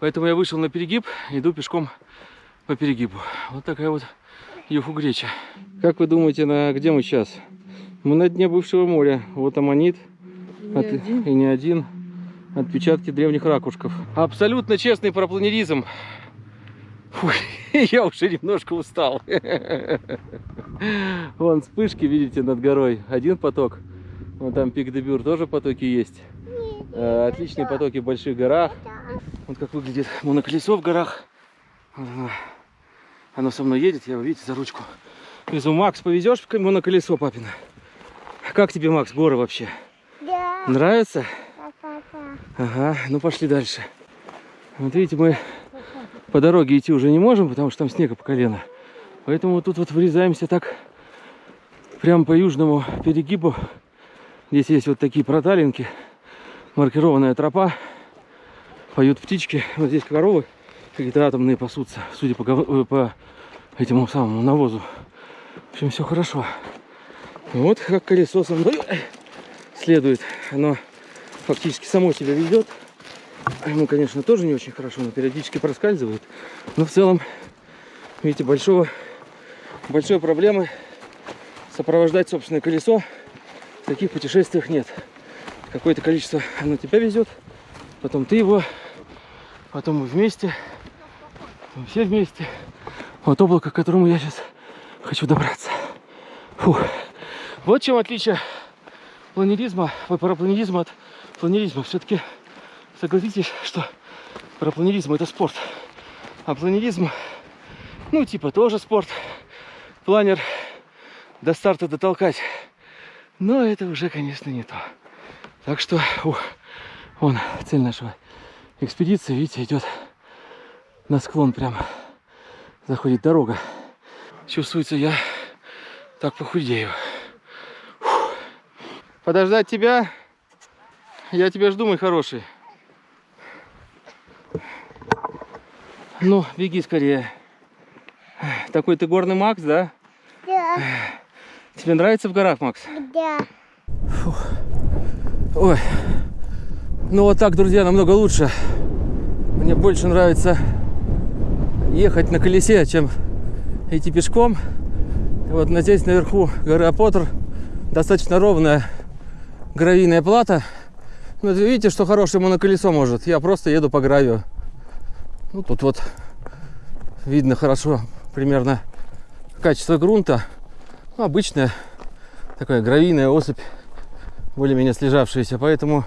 Поэтому я вышел на перегиб, иду пешком по перегибу. Вот такая вот юху греча. Как вы думаете, на где мы сейчас? Мы на дне бывшего моря. Вот аммонит. От- И не один. Отпечатки древних ракушков. Абсолютно честный парапланеризм. Фу, я уже немножко устал. Вон вспышки, видите, над горой. Один поток. Вон там пик Дебюр тоже потоки есть. Э, Отличные потоки в больших горах. Вот как выглядит моноколесо в горах. Вот оно. Со мной едет, я его, видите, за ручку. Везу. Макс, повезешь моноколесо, папина? Как тебе, Макс, горы вообще? Да, Нравится? папа. Ага, ну пошли дальше. Вот видите, мы по дороге идти уже не можем, потому что там снега по колено. Поэтому тут вот вырезаемся так прямо по южному перегибу. Здесь есть вот такие проталинки, маркированная тропа. Поют птички. Вот здесь коровы какие-то атомные пасутся, судя по, э, по этому самому навозу. В общем, все хорошо. Вот как колесо со мной следует. Оно фактически само себя ведет. Ему, конечно, тоже не очень хорошо, но периодически проскальзывает. Но в целом, видите, большого, большой проблемы сопровождать собственное колесо в таких путешествиях нет. Какое-то количество оно тебя везет, потом ты его, потом мы вместе, потом все вместе. Вот облако, к которому я сейчас хочу добраться. Фух. Вот чем отличие планеризма, парапланеризма от планеризма. Все-таки согласитесь, что парапланеризм это спорт. А планеризм, ну, типа тоже спорт. Планер до старта дотолкать. Но это уже, конечно, не то. Так что, ух, вон цель нашего экспедиции, видите, идет на склон прям. Заходит дорога. Чувствуется, я так похудею. Фух. Подождать тебя? Я тебя жду, мой хороший. Ну, беги скорее. Такой ты горный Макс, да? Да, Тебе нравится в горах, Макс? да. Ой. Ну вот так, друзья, намного лучше. Мне больше нравится ехать на колесе, чем идти пешком. Вот здесь наверху горы Апотр достаточно ровная гравийная плата. Ну, это видите, что хорошее моноколесо может. Я просто еду по гравию. Ну, тут вот видно хорошо примерно качество грунта. Ну, обычная такая гравийная осыпь, более-менее слежавшаяся. Поэтому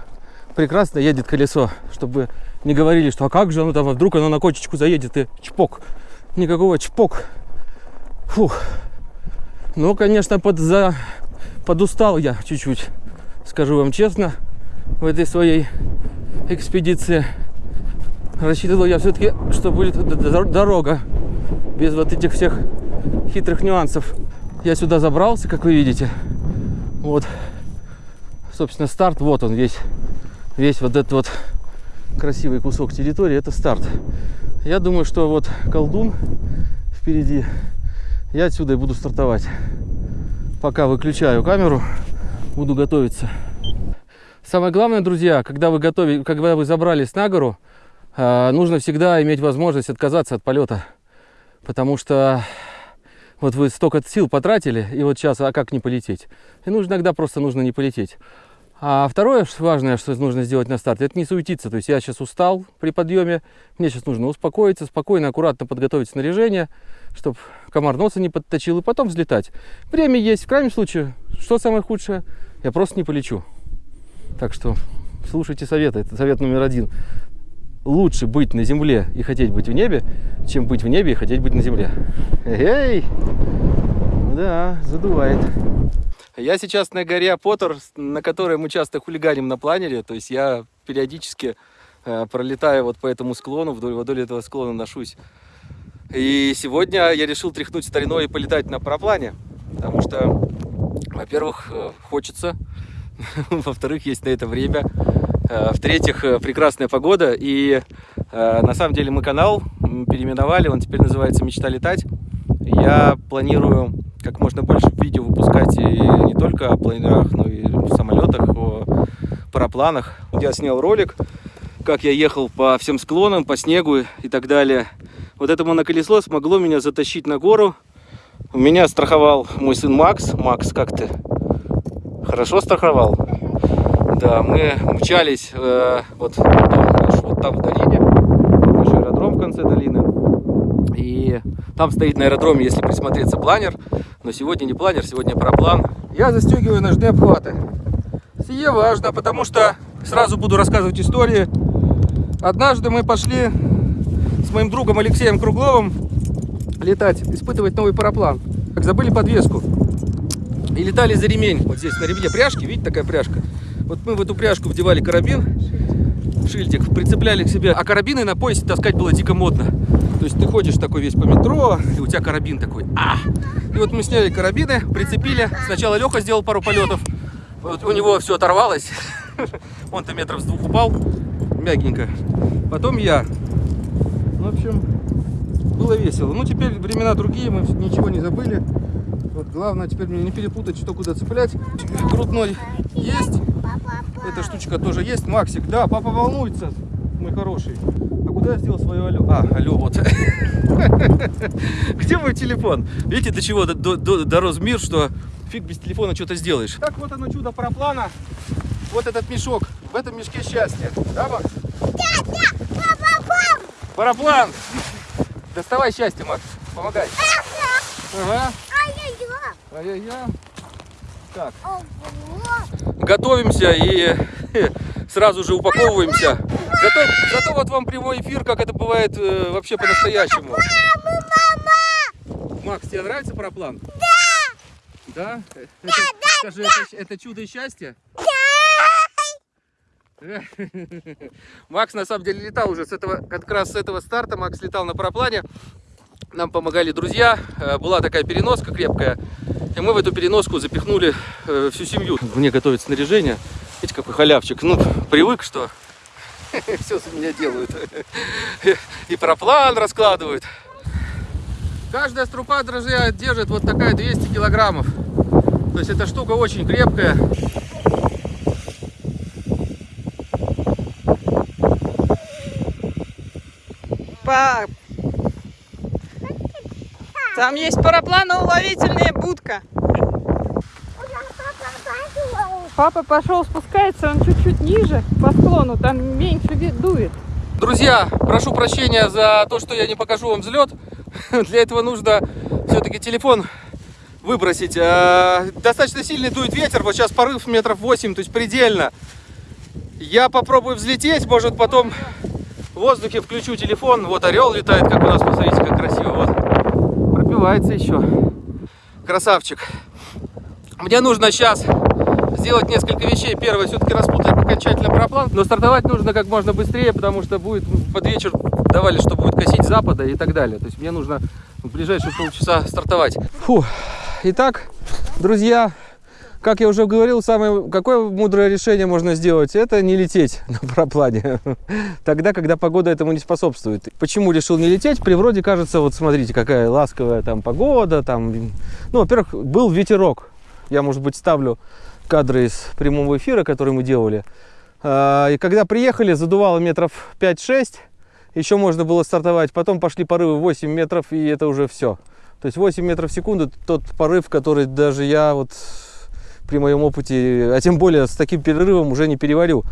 прекрасно едет колесо, чтобы не говорили, что а как же оно там, а вдруг оно на кочечку заедет и чпок. Никакого чпок. Фух. Ну, конечно, под, за... подустал я чуть-чуть, скажу вам честно. в этой своей экспедиции. Рассчитывал я все-таки, что будет дорога без вот этих всех хитрых нюансов. Я сюда забрался, как вы видите. Вот, собственно, старт. Вот он весь, весь вот этот вот красивый кусок территории. Это старт. Я думаю, что вот колдун впереди. Я отсюда и буду стартовать. Пока выключаю камеру, буду готовиться. Самое главное, друзья, когда вы готовите, когда вы забрались на гору, нужно всегда иметь возможность отказаться от полета. Потому что вот вы столько сил потратили, и вот сейчас, а как не полететь? И нужно иногда просто нужно не полететь. А второе важное, что нужно сделать на старте, это не суетиться. То есть я сейчас устал при подъеме, мне сейчас нужно успокоиться, спокойно, аккуратно подготовить снаряжение, чтобы комар носа не подточил, и потом взлетать. Время есть. В крайнем случае, что самое худшее? Я просто не полечу. Так что слушайте советы. Это совет номер один. Лучше быть на земле и хотеть быть в небе, чем быть в небе и хотеть быть на земле. Эй! Да, задувает. Я сейчас на горе Поттер, на которой мы часто хулиганим на планере. То есть я периодически э, пролетаю вот по этому склону, вдоль, вдоль этого склона ношусь. И сегодня я решил тряхнуть стариной и полетать на параплане. Потому что, во-первых, э, хочется. Во-вторых, есть на это время. Э, В-третьих, э, прекрасная погода. И э, на самом деле мы канал переименовали. Он теперь называется «Мечта летать». Я планирую как можно больше видео выпускать и не только о планерах, но и в самолетах, о парапланах. Я снял ролик, как я ехал по всем склонам, по снегу и так далее. Вот это моноколесо смогло меня затащить на гору. Меня страховал мой сын Макс. Макс, как ты? Хорошо страховал? Да, мы мчались э, вот, вот там в долине, наш аэродром в конце долины. И там стоит на аэродроме, если присмотреться, планер. Но сегодня не планер, сегодня параплан. Я застегиваю ножные обхваты. Сие важно, потому что сразу буду рассказывать истории. Однажды мы пошли с моим другом Алексеем Кругловым летать, испытывать новый параплан. Как забыли подвеску. И летали за ремень. Вот здесь на ремне пряжки, видите, такая пряжка. Вот мы в эту пряжку вдевали карабин, шильдик, прицепляли к себе. А карабины на поясе таскать было дико модно. То есть ты ходишь такой весь по метро, и у тебя карабин такой. А! И вот мы сняли карабины, прицепили. Сначала Леха сделал пару полетов. Вот у него все оторвалось. Он-то метров с двух упал. Мягенько. Потом я. В общем, было весело. Ну, теперь времена другие, мы ничего не забыли. Вот главное теперь мне не перепутать, что куда цеплять. Грудной есть. Эта штучка тоже есть. Максик, да, папа волнуется, мой хороший. А куда я сделал свое алло? А, алло, вот. Где мой телефон? Видите, до чего до- до- до- дорос мир, что фиг без телефона что-то сделаешь. Так вот оно чудо параплана. Вот этот мешок. В этом мешке счастье. Да, Макс? Параплан! Доставай счастье, Макс. Помогай. Ага. Ай-яй-яй. Так. Готовимся и сразу же упаковываемся. Зато, зато вот вам прямой эфир, как это бывает э, вообще по-настоящему. Макс, тебе нравится параплан? Да. Да? Это, скажи, это, это чудо и счастье? Макс на самом деле летал уже с этого, как раз с этого старта. Макс летал на параплане. Нам помогали друзья. Э, Была такая переноска крепкая. И мы в эту переноску запихнули э, всю семью. Мне готовят снаряжение. Видите, какой халявчик. Ну, привык, что все за меня делают. И параплан раскладывают. Каждая струпа, друзья, держит вот такая 200 килограммов. То есть эта штука очень крепкая. Пап. Там есть парапланоуловительная будка. Папа пошел спускается, он чуть-чуть ниже по склону, там меньше дует. Друзья, прошу прощения за то, что я не покажу вам взлет. Для этого нужно все-таки телефон выбросить. А, Достаточно сильный дует ветер, вот сейчас порыв метров 8, то есть предельно. Я попробую взлететь, может потом в воздухе включу телефон. Вот орел летает, как у нас, посмотрите, как красиво. Вот. Пробивается еще. Красавчик. Мне нужно сейчас сделать несколько вещей. Первое, все-таки распутать окончательно параплан, но стартовать нужно как можно быстрее, потому что будет под вечер давали, что будет косить запада и так далее. То есть мне нужно в ближайшие полчаса стартовать. Фу. Итак, друзья, как я уже говорил, самое какое мудрое решение можно сделать, это не лететь на параплане. Тогда, когда погода этому не способствует. Почему решил не лететь? При вроде кажется, вот смотрите, какая ласковая там погода, там, ну, во-первых, был ветерок. Я, может быть, ставлю кадры из прямого эфира, который мы делали. А, И когда приехали, задувало метров 5-6, еще можно было стартовать. Потом пошли порывы 8 метров, и это уже все. То есть 8 метров в секунду тот порыв, который даже я вот при моем опыте, а тем более с таким перерывом уже не переварю.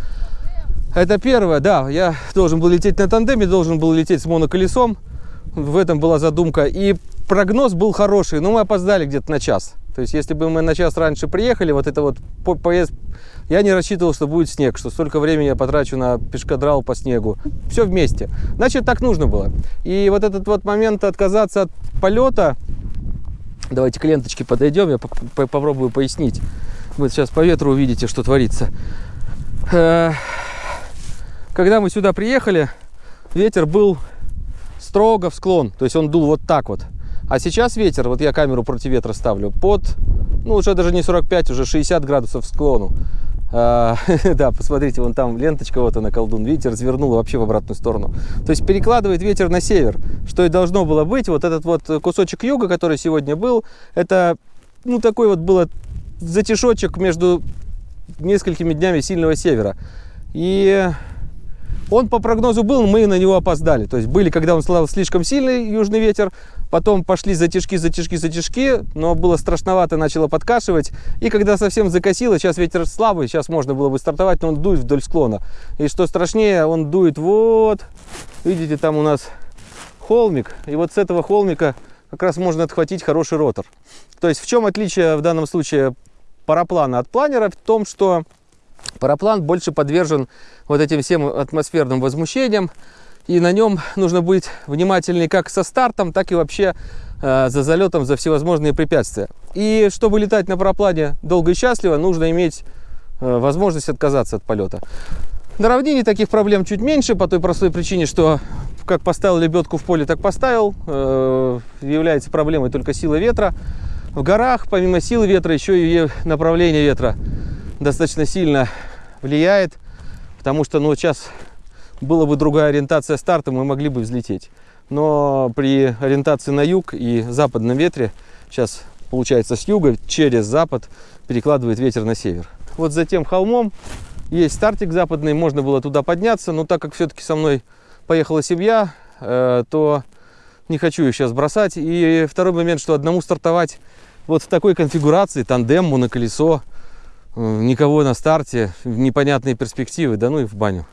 Это первое, да, я должен был лететь на тандеме, должен был лететь с моноколесом. В этом была задумка. И прогноз был хороший, но мы опоздали где-то на час. То есть, если бы мы на час раньше приехали, вот это вот по- поезд, я не рассчитывал, что будет снег, что столько времени я потрачу на пешкадрал по снегу. Все вместе. Значит, так нужно было. И вот этот вот момент отказаться от полета, давайте к ленточке подойдем, я поп- по- попробую пояснить. Вы сейчас по ветру увидите, что творится. Э, Когда мы сюда приехали, ветер был строго в склон, то есть он дул вот так вот. А сейчас ветер, вот я камеру против ветра ставлю, под, ну уже даже не 45, уже 60 градусов в склону. А, да, посмотрите, вон там ленточка, вот она, колдун, видите, развернула вообще в обратную сторону. То есть перекладывает ветер на север, что и должно было быть. Вот этот вот кусочек юга, который сегодня был, это, ну такой вот было затишочек между несколькими днями сильного севера. И он по прогнозу был, мы на него опоздали. То есть были, когда он слал слишком сильный южный ветер, потом пошли затяжки, затяжки, затяжки, но было страшновато, начало подкашивать. И когда совсем закосило, сейчас ветер слабый, сейчас можно было бы стартовать, но он дует вдоль склона. И что страшнее, он дует вот, видите, там у нас холмик, и вот с этого холмика как раз можно отхватить хороший ротор. То есть в чем отличие в данном случае параплана от планера? В том, что параплан больше подвержен вот этим всем атмосферным возмущениям, и на нем нужно быть внимательней как со стартом, так и вообще э, за залетом, за всевозможные препятствия. И чтобы летать на параплане долго и счастливо, нужно иметь э, возможность отказаться от полета. На равнине таких проблем чуть меньше, по той простой причине, что как поставил лебедку в поле, так поставил. Э, является проблемой только сила ветра. В горах, помимо силы ветра, еще и направление ветра достаточно сильно влияет, потому что ну, сейчас была бы другая ориентация старта, мы могли бы взлететь. Но при ориентации на юг и западном ветре, сейчас получается с юга через запад перекладывает ветер на север. Вот за тем холмом есть стартик западный, можно было туда подняться, но так как все-таки со мной поехала семья, э, то не хочу ее сейчас бросать. И второй момент, что одному стартовать вот в такой конфигурации, тандем, моноколесо, э, никого на старте, непонятные перспективы, да ну и в баню.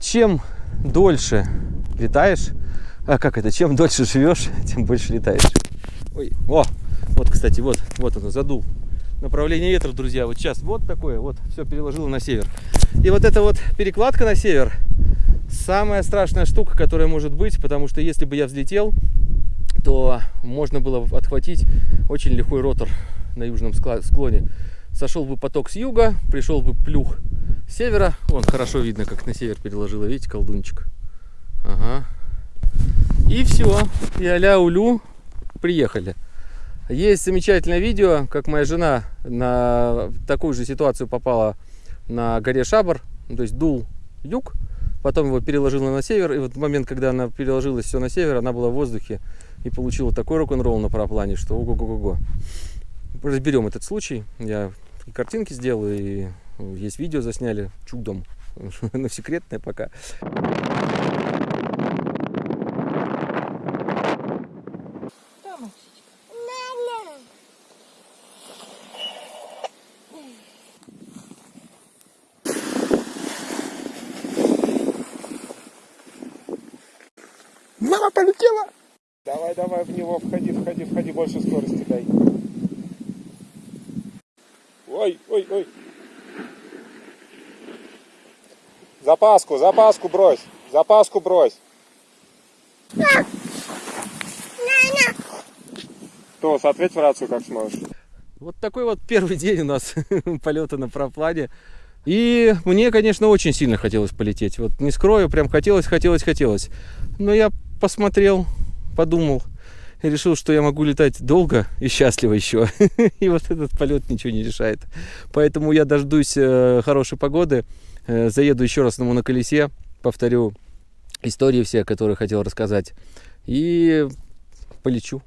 Чем дольше летаешь, а как это, чем дольше живешь, тем больше летаешь. Ой, о, вот, кстати, вот, вот оно, задул. Направление ветра, друзья, вот сейчас вот такое, вот, все переложило на север. И вот эта вот перекладка на север, самая страшная штука, которая может быть, потому что если бы я взлетел, то можно было отхватить очень лихой ротор на южном склоне. Сошел бы поток с юга, пришел бы плюх с севера. Вон хорошо видно, как на север переложила, видите, колдунчик. Ага. И все. И аля улю приехали. Есть замечательное видео, как моя жена на такую же ситуацию попала на горе Шабар. Ну, То есть дул юг, потом его переложила на север. И вот в момент, когда она переложилась все на север, она была в воздухе и получила такой рок-н-ролл на параплане, что ого-го-го. Разберем этот случай. Я и картинки сделаю, и есть видео засняли чудом. Но секретное пока. Мама полетела! Давай, в него, входи, входи, входи, больше скорости дай. Ой, ой, ой. Запаску, запаску брось. Запаску брось. То, ответь в рацию, как сможешь. Вот такой вот первый день у нас полета на параплане. И мне, конечно, очень сильно хотелось полететь. Вот не скрою, прям хотелось, хотелось, хотелось. Но я посмотрел, подумал решил, что я могу летать долго и счастливо еще. И вот этот полет ничего не решает. Поэтому я дождусь э, хорошей погоды, э, заеду еще раз на моноколесе, повторю истории все, которые хотел рассказать, и полечу.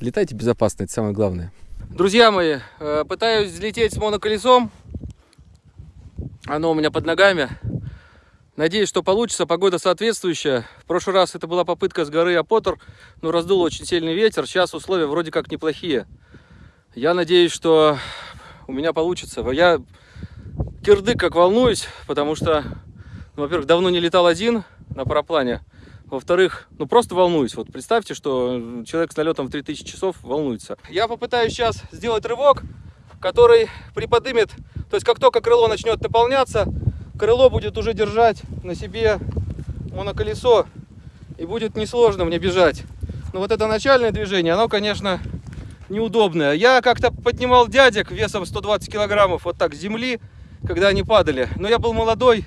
Летайте безопасно, это самое главное. Друзья мои, э, пытаюсь взлететь с моноколесом. Оно у меня под ногами. Надеюсь, что получится. Погода соответствующая. В прошлый раз это была попытка с горы Апотер, но раздул очень сильный ветер. Сейчас условия вроде как неплохие. Я надеюсь, что у меня получится. Я кирдык как волнуюсь, потому что, ну, во-первых, давно не летал один на параплане. Во-вторых, ну просто волнуюсь. Вот представьте, что человек с налетом в 3000 часов волнуется. Я попытаюсь сейчас сделать рывок, который приподнимет, то есть как только крыло начнет наполняться, крыло будет уже держать на себе моноколесо и будет несложно мне бежать. Но вот это начальное движение, оно, конечно, неудобное. Я как-то поднимал дядек весом 120 килограммов вот так с земли, когда они падали. Но я был молодой,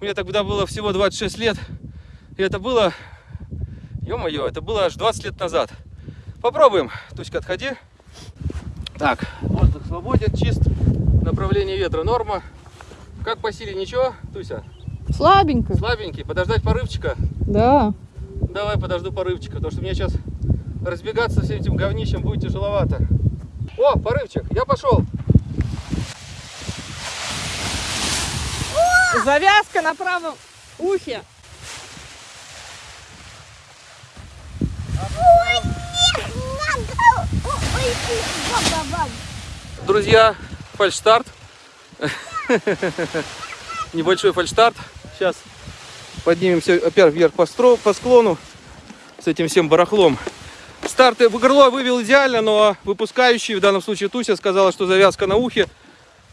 мне тогда было всего 26 лет. И это было, ё-моё, это было аж 20 лет назад. Попробуем. Туська, отходи. Так, воздух свободен, чист. Направление ветра норма. Как по силе ничего, Туся? Слабенько. Слабенький. Подождать порывчика? Да. Давай подожду порывчика, потому что мне сейчас разбегаться всем этим говнищем будет тяжеловато. О, порывчик, я пошел. Завязка на правом ухе. Друзья, фальшстарт. Небольшой фальшстарт. Сейчас поднимемся опять вверх по, стро, по склону с этим всем барахлом. Старты в горло вывел идеально, но выпускающий, в данном случае Туся, сказала, что завязка на ухе.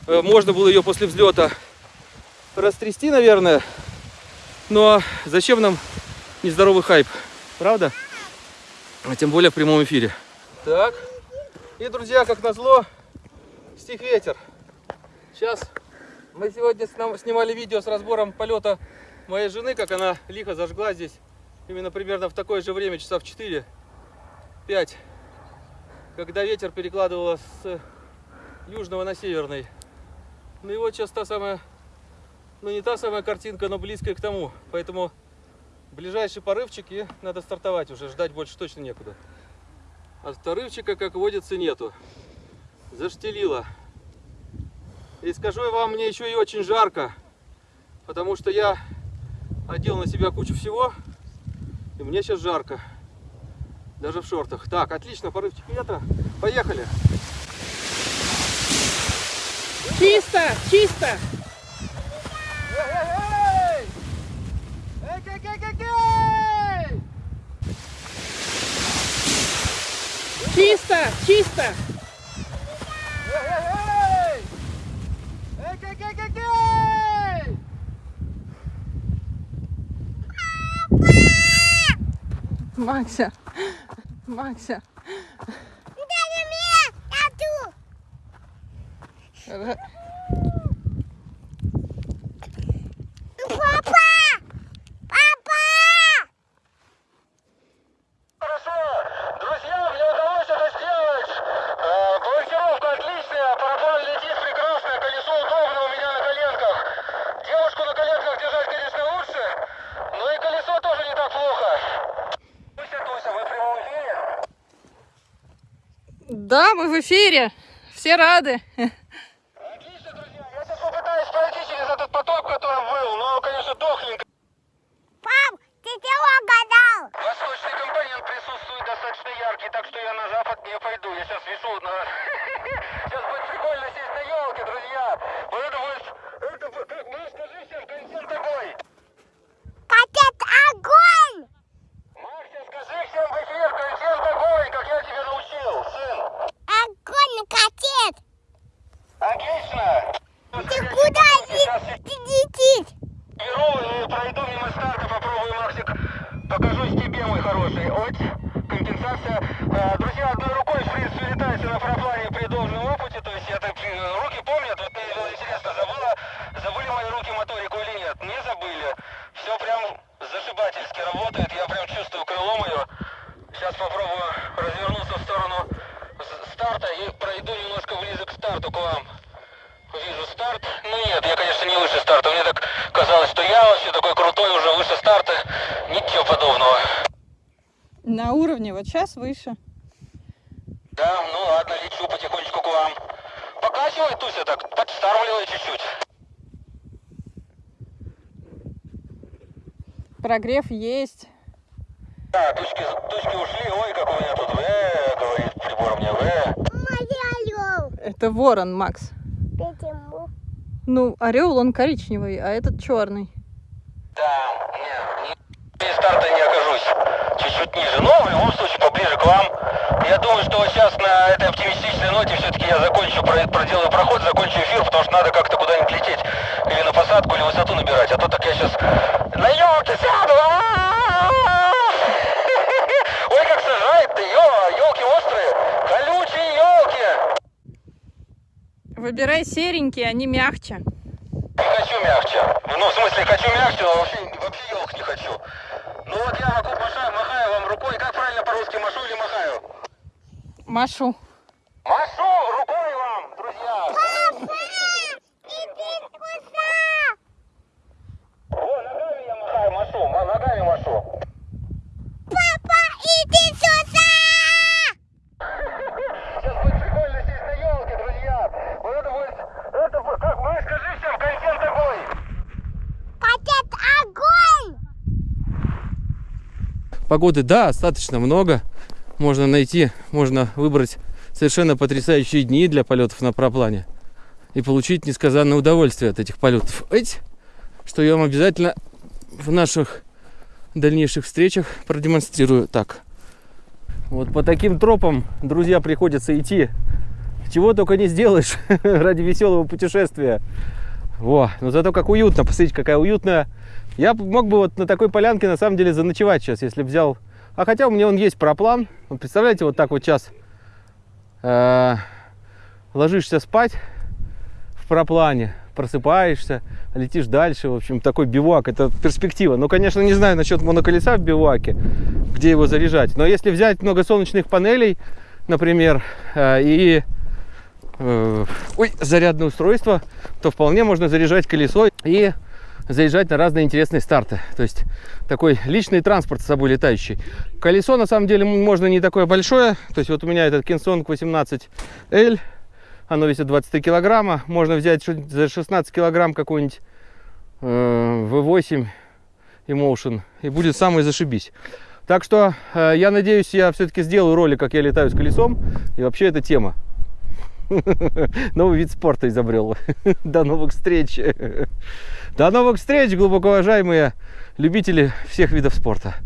Э, Можно было ее после взлета растрясти, наверное. Но зачем нам нездоровый хайп? Правда? А тем более в прямом эфире. Так. И, друзья, как назло, стих ветер. Сейчас мы сегодня снимали видео с разбором полета моей жены, как она лихо зажгла здесь. Именно примерно в такое же время, часа в 4-5. Когда ветер перекладывало с южного на северный. Ну и вот сейчас та самая, ну не та самая картинка, но близкая к тому. Поэтому ближайший порывчик и надо стартовать уже, ждать больше точно некуда. А порывчика, как водится, нету. Заштелило. И скажу я вам, мне еще и очень жарко, потому что я одел на себя кучу всего, и мне сейчас жарко. Даже в шортах. Так, отлично, порывчик ветра. Поехали. Чисто, чисто. Чисто, чисто. Maksia. Maksia. Daj mnie! Ja tu! Эфире. Все рады. Отлично, друзья. Я сейчас попытаюсь пройти через этот поток, который был, но, конечно, дохленько. Пап, ты чего угадал? Восточный компонент присутствует достаточно яркий, так что я на запад не пойду. Я сейчас вешу на... Сейчас будет прикольно сесть на елке, друзья. Вот это будет... Это... будет- ты- Ну, скажи всем, контент огонь. Котет огонь! Максим, скажи всем в эфир, контент огонь, как я тебя научил, сын. Огонь, котет! вот сейчас выше. Да, ну ладно, лечу потихонечку к вам. Покачивай, Туся, так, подстарвливай чуть-чуть. Прогрев есть. Да, тучки, тучки ушли. Ой, как у меня тут В, говорит прибор мне В. Это ворон, Макс. Почему? Ну, орел, он коричневый, а этот черный. Да, не, не, без старта не окажусь. Чуть-чуть ниже. Но в любом случае поближе к вам. Я думаю, что сейчас на этой оптимистичной ноте все-таки я закончу, про- проделаю проход, закончу эфир, потому что надо как-то куда-нибудь лететь. Или на посадку, или высоту набирать. А то так я сейчас на елке сяду. А-а-а! Ой, как сажает-то, елки острые. Колючие елки. Выбирай серенькие, они мягче. Не хочу мягче. Ну, в смысле, хочу мягче, но вообще, вообще елок не хочу. Ну вот я могу махаю, махаю вам рукой. Как правильно по-русски, машу или махаю? Машу. Машу рукой вам, друзья. Папа, иди сюда. О, ногами я махаю, машу, ма- ногами машу. Папа, иди сюда. Сейчас будет прикольно сесть на елке, друзья. Вот это будет, это будет, как мы скажи всем, контент такой. Котят огонь. Погоды, да, достаточно много. Можно найти, можно выбрать совершенно потрясающие дни для полетов на параплане и получить несказанное удовольствие от этих полетов. Эть, что я вам обязательно в наших дальнейших встречах продемонстрирую. Так, вот по таким тропам, друзья, приходится идти. Чего только не сделаешь ради веселого путешествия. Во, но зато как уютно, посмотрите, какая уютная. Я мог бы вот на такой полянке на самом деле заночевать сейчас, если взял. А хотя у меня он есть проплан. Вот представляете, вот так вот сейчас э, ложишься спать в проплане, просыпаешься, летишь дальше. В общем, такой бивуак, это перспектива. Ну, конечно, не знаю насчет моноколеса в бивуаке, где его заряжать. Но если взять много солнечных панелей, например, э, и э, ой, зарядное устройство, то вполне можно заряжать колесо и заезжать на разные интересные старты. То есть такой личный транспорт с собой летающий. Колесо на самом деле можно не такое большое. То есть вот у меня этот Kingsong 18L, оно весит 23 килограмма. Можно взять за 16 килограмм какой-нибудь э, V8 Emotion и будет самый зашибись. Так что э, я надеюсь, я все-таки сделаю ролик, как я летаю с колесом. И вообще это тема. Новый вид спорта изобрел. До новых встреч. До новых встреч, глубоко уважаемые любители всех видов спорта.